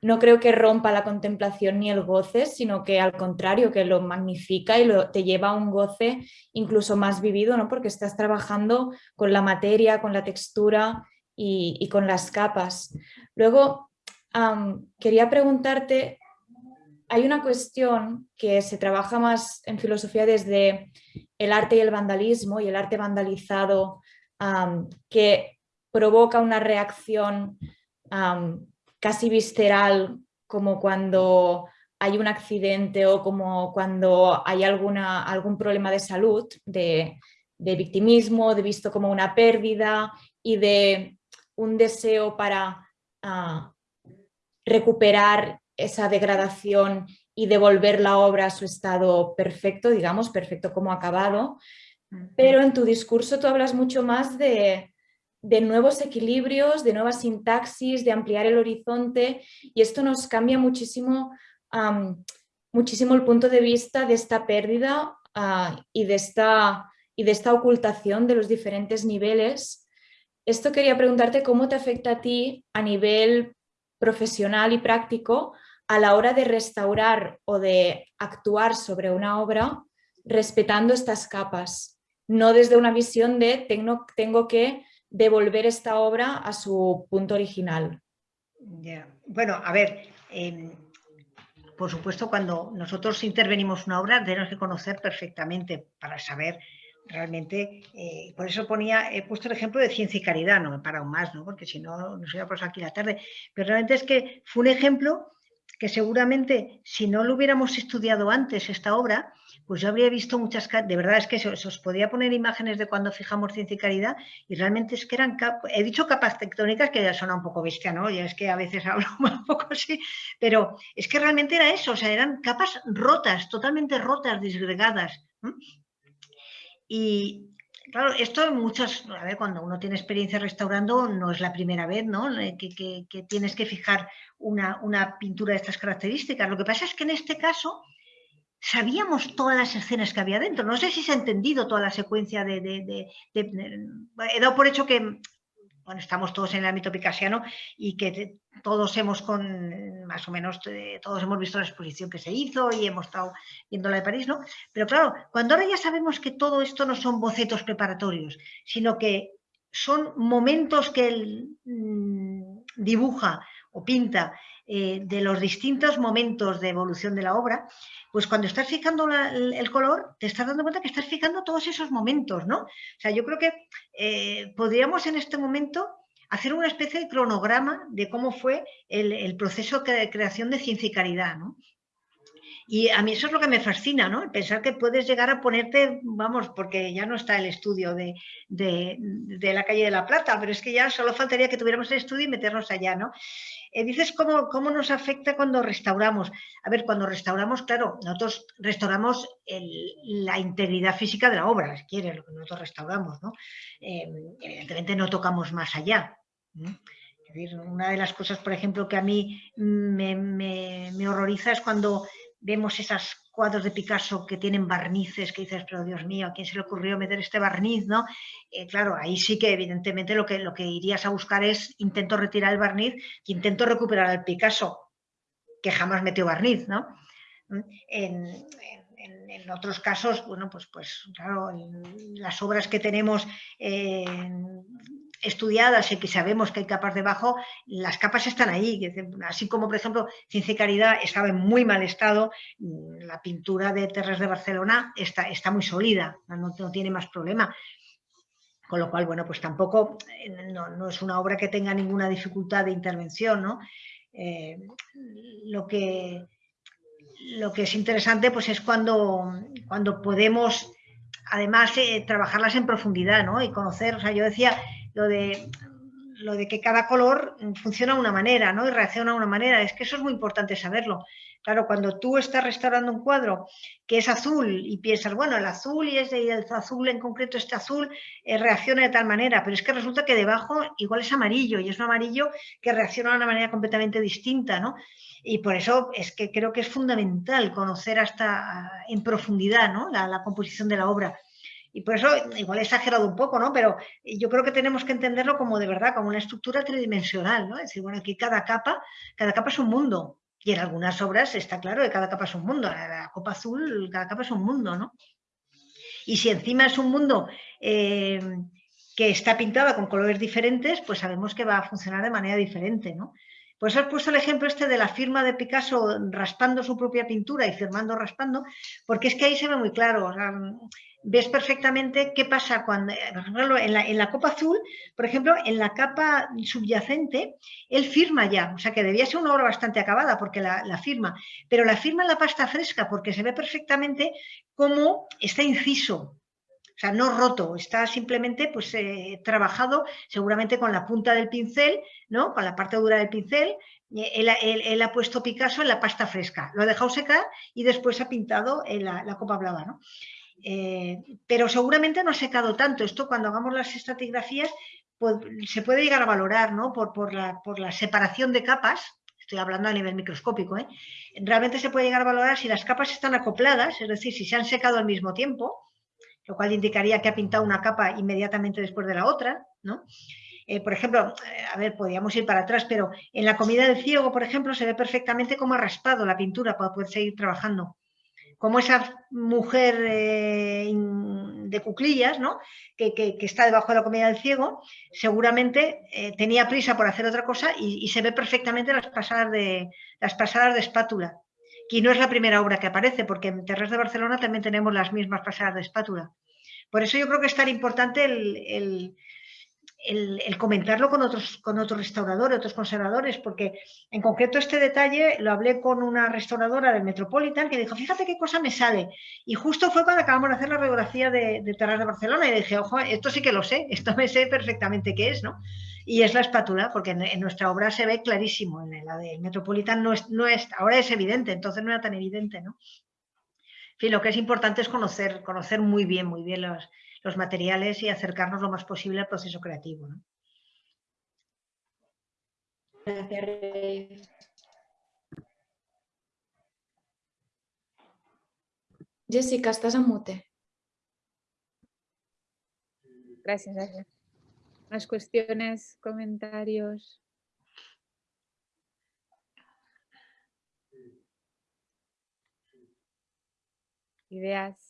Speaker 6: no creo que rompa la contemplación ni el goce, sino que al contrario, que lo magnifica y lo, te lleva a un goce incluso más vivido, ¿no? porque estás trabajando con la materia, con la textura y, con las capas. Luego, quería preguntarte, hay una cuestión que se trabaja más en filosofía desde el arte y el vandalismo y el arte vandalizado que provoca una reacción casi visceral como cuando hay un accidente o como cuando hay alguna, algún problema de salud, de, victimismo, de visto como una pérdida y de un deseo para ah, recuperar esa degradación y devolver la obra a su estado perfecto, digamos, perfecto como acabado. Pero en tu discurso tú hablas mucho más de, de nuevos equilibrios, de nuevas sintaxis, de ampliar el horizonte y esto nos cambia muchísimo, muchísimo el punto de vista de esta pérdida ah, y, de esta, y de esta ocultación de los diferentes niveles. Esto quería preguntarte cómo te afecta a ti a nivel profesional y práctico a la hora de restaurar o de actuar sobre una obra respetando estas capas, no desde una visión de tengo, tengo que devolver esta obra a su punto original.
Speaker 3: Bueno, a ver, em, por supuesto cuando nosotros intervenimos una obra tenemos que conocer perfectamente para saber realmente, eh, por eso ponía, he puesto el ejemplo de ciencia y caridad, no me aún más, ¿no? porque si no nos por aquí la tarde, pero realmente es que fue un ejemplo que seguramente si no lo hubiéramos estudiado antes esta obra, pues yo habría visto muchas, de verdad es que se, os podía poner imágenes de cuando fijamos ciencia y caridad y realmente es que eran, he dicho capas tectónicas que ya suena un poco bestia, ¿no? Ya es que a veces *laughs* hablo un poco así, pero es que realmente era eso, o sea, eran capas rotas, totalmente rotas, disgregadas. Y, Claro, esto muchas, a ver, cuando uno tiene experiencia restaurando no es la primera vez, ¿no? Que, tienes que fijar una, pintura de estas características. Lo que pasa es que en este caso sabíamos todas las escenas que había dentro. No sé si se ha entendido toda la secuencia de... de he dado por hecho que estamos todos en el ámbito picasiano y que todos hemos con, más o menos, eh, todos hemos visto la exposición que se hizo y hemos estado viendo la de París, ¿no? Pero claro, cuando ahora ya sabemos que todo esto no son bocetos preparatorios, sino que son momentos que él mm, dibuja o pinta eh, de los distintos momentos de evolución de la obra, pues cuando estás fijando el color, te estás dando cuenta que estás fijando todos esos momentos, ¿no? O sea, yo creo que eh, podríamos en este momento hacer una especie de cronograma de cómo fue el, proceso de creación de Ciencia y Caridad, ¿no? Y a mí eso es lo que me fascina, ¿no? Pensar que puedes llegar a ponerte, vamos, porque ya no está el estudio de, la calle de la Plata, pero es que ya solo faltaría que tuviéramos el estudio y meternos allá, ¿no? Eh, dices cómo, cómo, nos afecta cuando restauramos. A ver, cuando restauramos, claro, nosotros restauramos la integridad física de la obra, si quieres, lo que nosotros restauramos, ¿no? Eh, evidentemente no tocamos más allá. una de las cosas, por ejemplo, que a mí me, me horroriza es cuando vemos esos cuadros de Picasso que tienen barnices, que dices, pero Dios mío, ¿a quién se le ocurrió meter este barniz? ¿no? Eh, claro, ahí sí que evidentemente lo que, lo que irías a buscar es intento retirar el barniz y intento recuperar al Picasso, que jamás metió barniz, ¿no? En, otros casos, bueno, pues, pues claro, las obras que tenemos estudiadas y que sabemos que hay capas debajo, las capas están ahí. Así como, por ejemplo, Ciencia y Caridad estaba en muy mal estado, mm, la pintura de Terres de Barcelona está, está muy sólida, no, tiene más problema. Con lo cual, bueno, pues tampoco eh, no, es una obra que tenga ninguna dificultad de intervención, ¿no? Eh, lo, que, lo que es interesante pues es cuando, cuando podemos además eh, trabajarlas en profundidad ¿no? y conocer, o sea, yo decía, lo de, lo de que cada color funciona de una manera ¿no? y reacciona de una manera. Es que eso es muy importante saberlo. Claro, cuando tú estás restaurando un cuadro que es azul y piensas, bueno, el azul y, el azul en concreto, este azul, eh, reacciona de tal manera, pero es que resulta que debajo igual es amarillo y es un amarillo que reacciona de una manera completamente distinta, ¿no? Y por eso es que creo que es fundamental conocer hasta en profundidad ¿no? la composición de la obra. Y por eso, igual he exagerado un poco, ¿no? Pero yo creo que tenemos que entenderlo como de verdad, como una estructura tridimensional, ¿no? Es decir, bueno, aquí cada capa, cada capa es un mundo. Y en algunas obras está claro que cada capa es un mundo. La, copa azul, cada capa es un mundo, ¿no? Y si encima es un mundo eh, que está pintada con colores diferentes, pues sabemos que va a funcionar de manera diferente, ¿no? Pues he puesto el ejemplo este de la firma de Picasso raspando su propia pintura y firmando raspando, porque es que ahí se ve muy claro. Ves perfectamente qué pasa cuando, en la, en la, copa azul, por ejemplo, en la capa subyacente, él firma ya, o sea que debía ser una obra bastante acabada porque la, firma, pero la firma en la pasta fresca porque se ve perfectamente cómo está inciso, o sea, no roto, está simplemente pues, eh, trabajado seguramente con la punta del pincel, ¿no? con la parte dura del pincel, él, él, ha puesto Picasso en la pasta fresca, lo ha dejado secar y después ha pintado en la, la copa blava. ¿no? Eh, pero seguramente no ha secado tanto. Esto cuando hagamos las estratigrafías pues, se puede llegar a valorar ¿no? por, por, la, por, la, separación de capas, estoy hablando a nivel microscópico, ¿eh? realmente se puede llegar a valorar si las capas están acopladas, es decir, si se han secado al mismo tiempo, lo cual indicaría que ha pintado una capa inmediatamente después de la otra, ¿no? Eh, por ejemplo, a ver, podríamos ir para atrás, pero en la comida del ciego, por ejemplo, se ve perfectamente cómo ha raspado la pintura para poder seguir trabajando como esa mujer eh, de cuclillas, ¿no? Que, está debajo de la comida del ciego, seguramente eh, tenía prisa por hacer otra cosa y, se ve perfectamente las pasadas de, las pasadas de espátula. Y no es la primera obra que aparece, porque en Terres de Barcelona también tenemos las mismas pasadas de espátula. Por eso yo creo que es tan importante el, el, comentarlo con otros, con otros restauradores, otros conservadores, porque en concreto este detalle lo hablé con una restauradora del Metropolitan que dijo, fíjate qué cosa me sale. Y justo fue cuando acabamos de hacer la radiografía de, de Terras de Barcelona y dije, ojo, esto sí que lo sé, esto me sé perfectamente qué es, ¿no? Y es la espátula, porque en, nuestra obra se ve clarísimo, en la del Metropolitan no es, no es, ahora es evidente, entonces no era tan evidente, ¿no? En fin, lo que es importante es conocer, conocer muy bien, muy bien los, los materiales y acercarnos lo más posible al proceso creativo.
Speaker 6: Gracias, Jessica, estás a mute.
Speaker 1: Gracias, gracias. Más cuestiones, comentarios. Ideas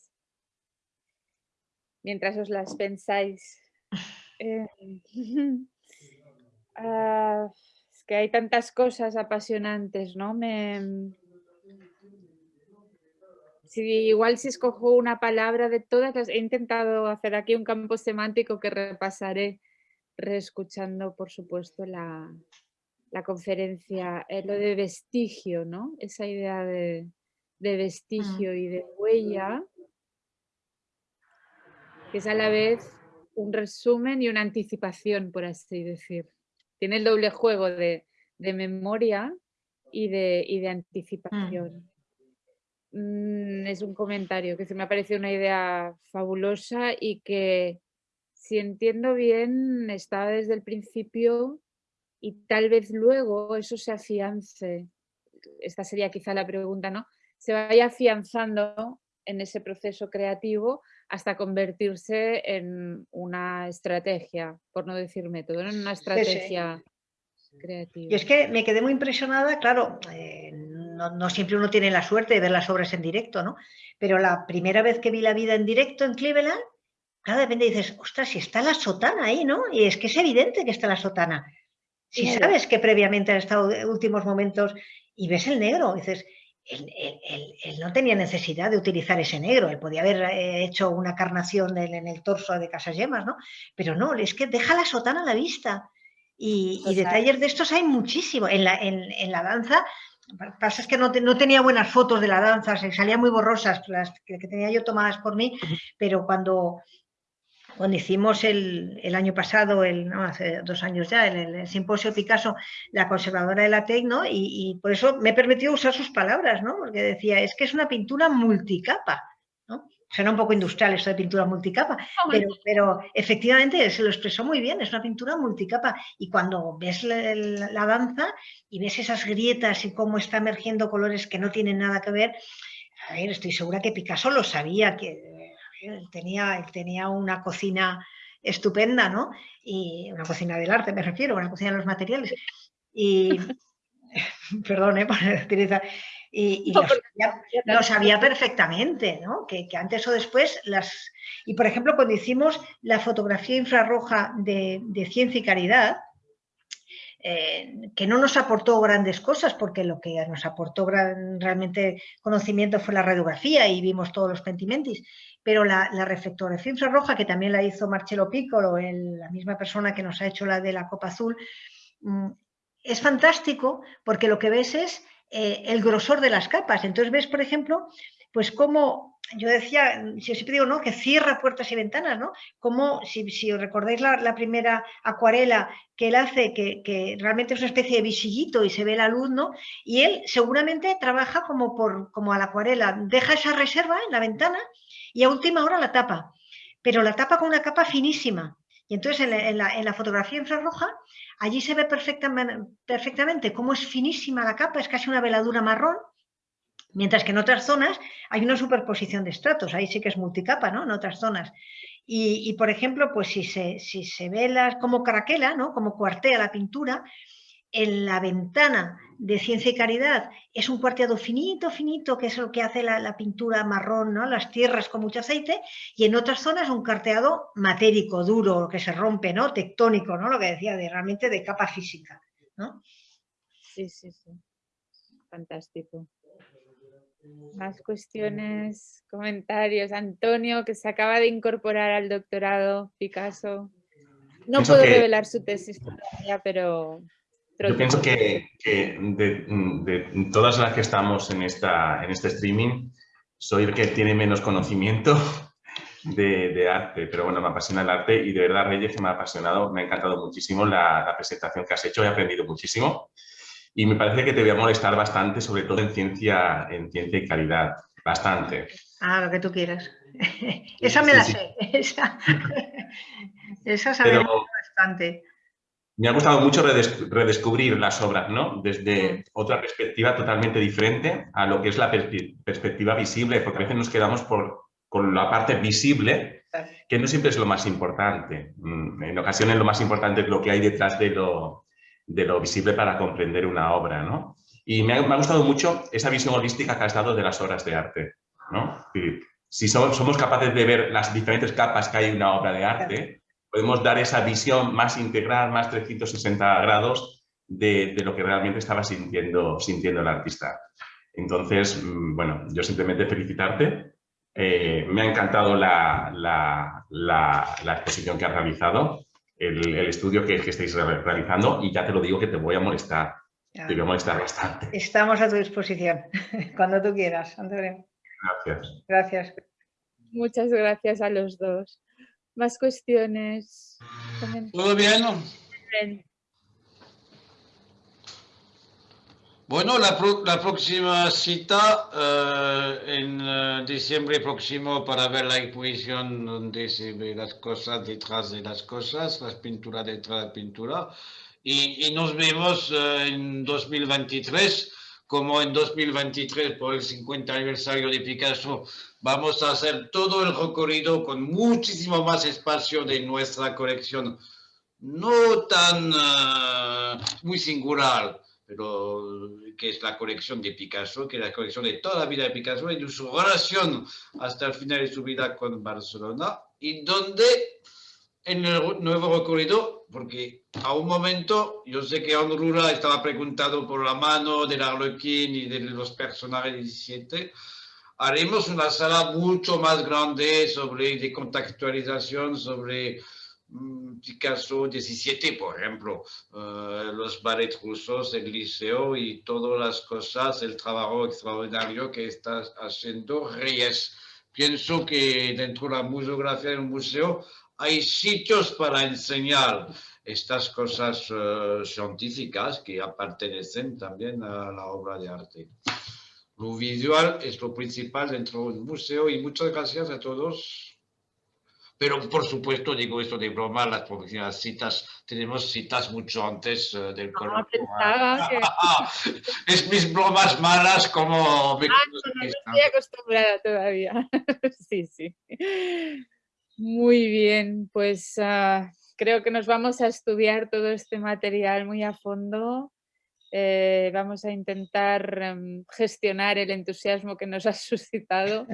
Speaker 1: mientras os las pensáis. *laughs* Eh, *laughs* ah, es que hay tantas cosas apasionantes, ¿no? Me, si, igual si escojo una palabra de todas las... He intentado hacer aquí un campo semántico que repasaré reescuchando, por supuesto, la, conferencia, eh, lo de vestigio, ¿no? Esa idea de, de vestigio y de huella, que es a la vez un resumen y una anticipación, por así decir. Tiene el doble juego de, memoria y de, y de anticipación. Mm, es un comentario que se me ha parecido una idea fabulosa y que, si entiendo bien, estaba desde el principio y tal vez luego eso se afiance. Esta sería quizá la pregunta, ¿no? Se vaya afianzando en ese proceso creativo hasta convertirse en una estrategia, por no decir método, en una estrategia creativa.
Speaker 3: Y es que me quedé muy impresionada, claro, eh, no, siempre uno tiene la suerte de ver las obras en directo, ¿no? Pero la primera vez que vi la vida en directo en Cleveland, cada de repente dices, ostras, si está la sotana ahí, ¿no? Y es que es evidente que está la sotana. Si sabes que previamente han estado últimos momentos y ves el negro, dices, él, no tenía necesidad de utilizar ese negro, él podía haber eh, hecho una carnación en, el torso de Casas Yemas, ¿no? Pero no, es que deja la sotana a la vista. Y, detalles de estos hay muchísimo. En la, en la danza pasa es que no, tenía buenas fotos de la danza, se salían muy borrosas las que, tenía yo tomadas por mí, pero cuando, cuando hicimos el, año pasado, el, hace dos años ya, el, el, simposio Picasso, la conservadora de la TEC, y, y, por eso me permitió usar sus palabras, ¿no? porque decía, es que es una pintura multicapa. Suena un poco industrial esto de pintura multicapa, pero, efectivamente se lo expresó muy bien, es una pintura multicapa. Y cuando ves la, danza y ves esas grietas y cómo está emergiendo colores que no tienen nada que ver, a ver, estoy segura que Picasso lo sabía, que tenía, tenía una cocina estupenda, ¿no? Y una cocina del arte, me refiero, una cocina de los materiales. Y, *laughs* perdón, ¿eh? *laughs* por utilizar y, lo, sabía, perfectamente, ¿no? Que, antes o después las... Y por ejemplo, cuando hicimos la fotografía infrarroja de, ciencia y caridad, eh, que no nos aportó grandes cosas, porque lo que nos aportó gran, realmente conocimiento fue la radiografía y vimos todos los pentimentis, pero la, la reflectografía infrarroja, que también la hizo Marcelo Piccolo, la misma persona que nos ha hecho la de la Copa Azul, mm, es fantástico porque lo que ves es eh, el grosor de las capas. Entonces ves, por ejemplo, pues como yo decía, si siempre digo, ¿no? Que cierra puertas y ventanas, ¿no? Como, si, os recordáis la, primera acuarela que él hace, que, realmente es una especie de visillito y se ve la luz, ¿no? Y él seguramente trabaja como, por, como a la acuarela, deja esa reserva en la ventana y a última hora la tapa, pero la tapa con una capa finísima. Y entonces en la, en la fotografía infrarroja Allí se ve perfectamente, cómo es finísima la capa, es casi una veladura marrón, mientras que en otras zonas hay una superposición de estratos, ahí sí que es multicapa, ¿no? En otras zonas. Y, por ejemplo, pues si se, si se ve las, como caraquela, ¿no? Como cuartea la pintura, en la ventana de Ciencia y Caridad es un cuarteado finito, finito, que es lo que hace la, pintura marrón, ¿no? las tierras con mucho aceite, y en otras zonas un cuarteado matérico, duro, que se rompe, ¿no? tectónico, ¿no? lo que decía, de, realmente de capa física. ¿no?
Speaker 1: Sí, sí, sí. Fantástico. Más cuestiones, comentarios. Antonio, que se acaba de incorporar al doctorado Picasso. No puedo revelar su tesis todavía, pero
Speaker 7: yo pienso que, de, todas las que estamos en, esta, en este streaming, soy el que tiene menos conocimiento *laughs* de, arte, pero bueno, me apasiona el arte y de verdad, Reyes, que me ha apasionado, me ha encantado muchísimo la, presentación que has hecho, he aprendido muchísimo y me parece que te voy a molestar bastante, sobre todo en ciencia, en ciencia y calidad, bastante.
Speaker 3: Ah, lo que tú quieras. Esa me la sé, esa, *laughs* esa sabe bastante
Speaker 7: me ha gustado mucho redescubrir las obras, ¿no? Desde otra perspectiva totalmente diferente a lo que es la perspectiva visible, porque a veces nos quedamos por, con la parte visible, que no siempre es lo más importante. Mm, en ocasiones lo más importante es lo que hay detrás de lo, de lo visible para comprender una obra, ¿no? Y me ha, gustado mucho esa visión holística que has dado de las obras de arte, ¿no? Si somos, capaces de ver las diferentes capas que hay en una obra de arte, podemos dar esa visión más integral, más 360 grados de, lo que realmente estaba sintiendo, el artista. Entonces, mm, bueno, yo simplemente felicitarte. Eh, me ha encantado la, la, exposición que has realizado, el, el estudio que, que, estáis realizando y ya te lo digo que te voy a molestar. Ya. Te voy a molestar bastante.
Speaker 3: Estamos a tu disposición, *laughs* cuando tú quieras, Antonio.
Speaker 7: Gracias.
Speaker 3: Gracias.
Speaker 1: Muchas gracias a los dos. Más cuestiones.
Speaker 2: ¿Todo bien? bien. Bueno, la, próxima cita uh, en uh, diciembre próximo para ver la exposición donde se ve las cosas detrás de las cosas, las pinturas detrás de la pintura. Y, nos vemos uh, en 2023, como en 2023 por el 50 aniversario de Picasso, vamos a hacer todo el recorrido con muchísimo más espacio de nuestra colección. No tan muy singular, pero que es la colección de Picasso, que es la colección de toda la vida de Picasso y de su relación hasta el final de su vida con Barcelona, y donde en el nuevo recorrido, porque a un momento, yo sé que Rula estaba preguntado por la mano del Arlequín y de los personajes 17, haremos una sala mucho más grande sobre de contextualización, sobre Picasso 17, por ejemplo, uh, los ballets rusos, el liceo y todas las cosas, el trabajo extraordinario que está haciendo Reyes. Pienso que dentro de la museografía del museo hay sitios para enseñar estas cosas uh, científicas que pertenecen también a la obra de arte. Lo visual es lo principal dentro del museo y muchas gracias a todos pero por supuesto, digo esto de broma, las próximas citas, tenemos citas mucho antes uh, del
Speaker 1: no, que... *laughs*
Speaker 2: es mis bromas malas como... Me
Speaker 1: ah, no, no, estoy acostumbrada todavía. *laughs* sí, sí. Muy bien, pues uh, creo que nos vamos a estudiar todo este material muy a fondo. Eh, vamos a intentar um, gestionar el entusiasmo que nos ha *laughs* suscitado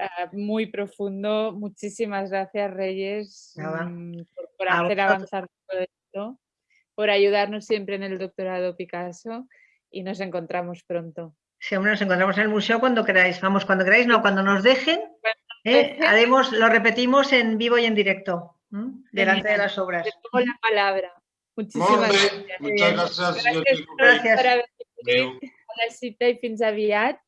Speaker 1: Ah, muy profundo. Muchísimas gracias, Reyes, mm, por, por hacer avanzar todo esto, por ayudarnos siempre en el doctorado Picasso y nos encontramos pronto.
Speaker 3: Sí, hombre, nos encontramos en el museo cuando queráis. Vamos, cuando queráis, no, cuando nos dejen, ¿eh? haremos, lo repetimos en vivo y en directo, ¿eh? delante de las obras.
Speaker 1: Te pongo la palabra. Muchísimas
Speaker 2: gracias. Muchas gracias.
Speaker 3: Gràcies. gràcies.
Speaker 1: Per haver la cita i fins aviat.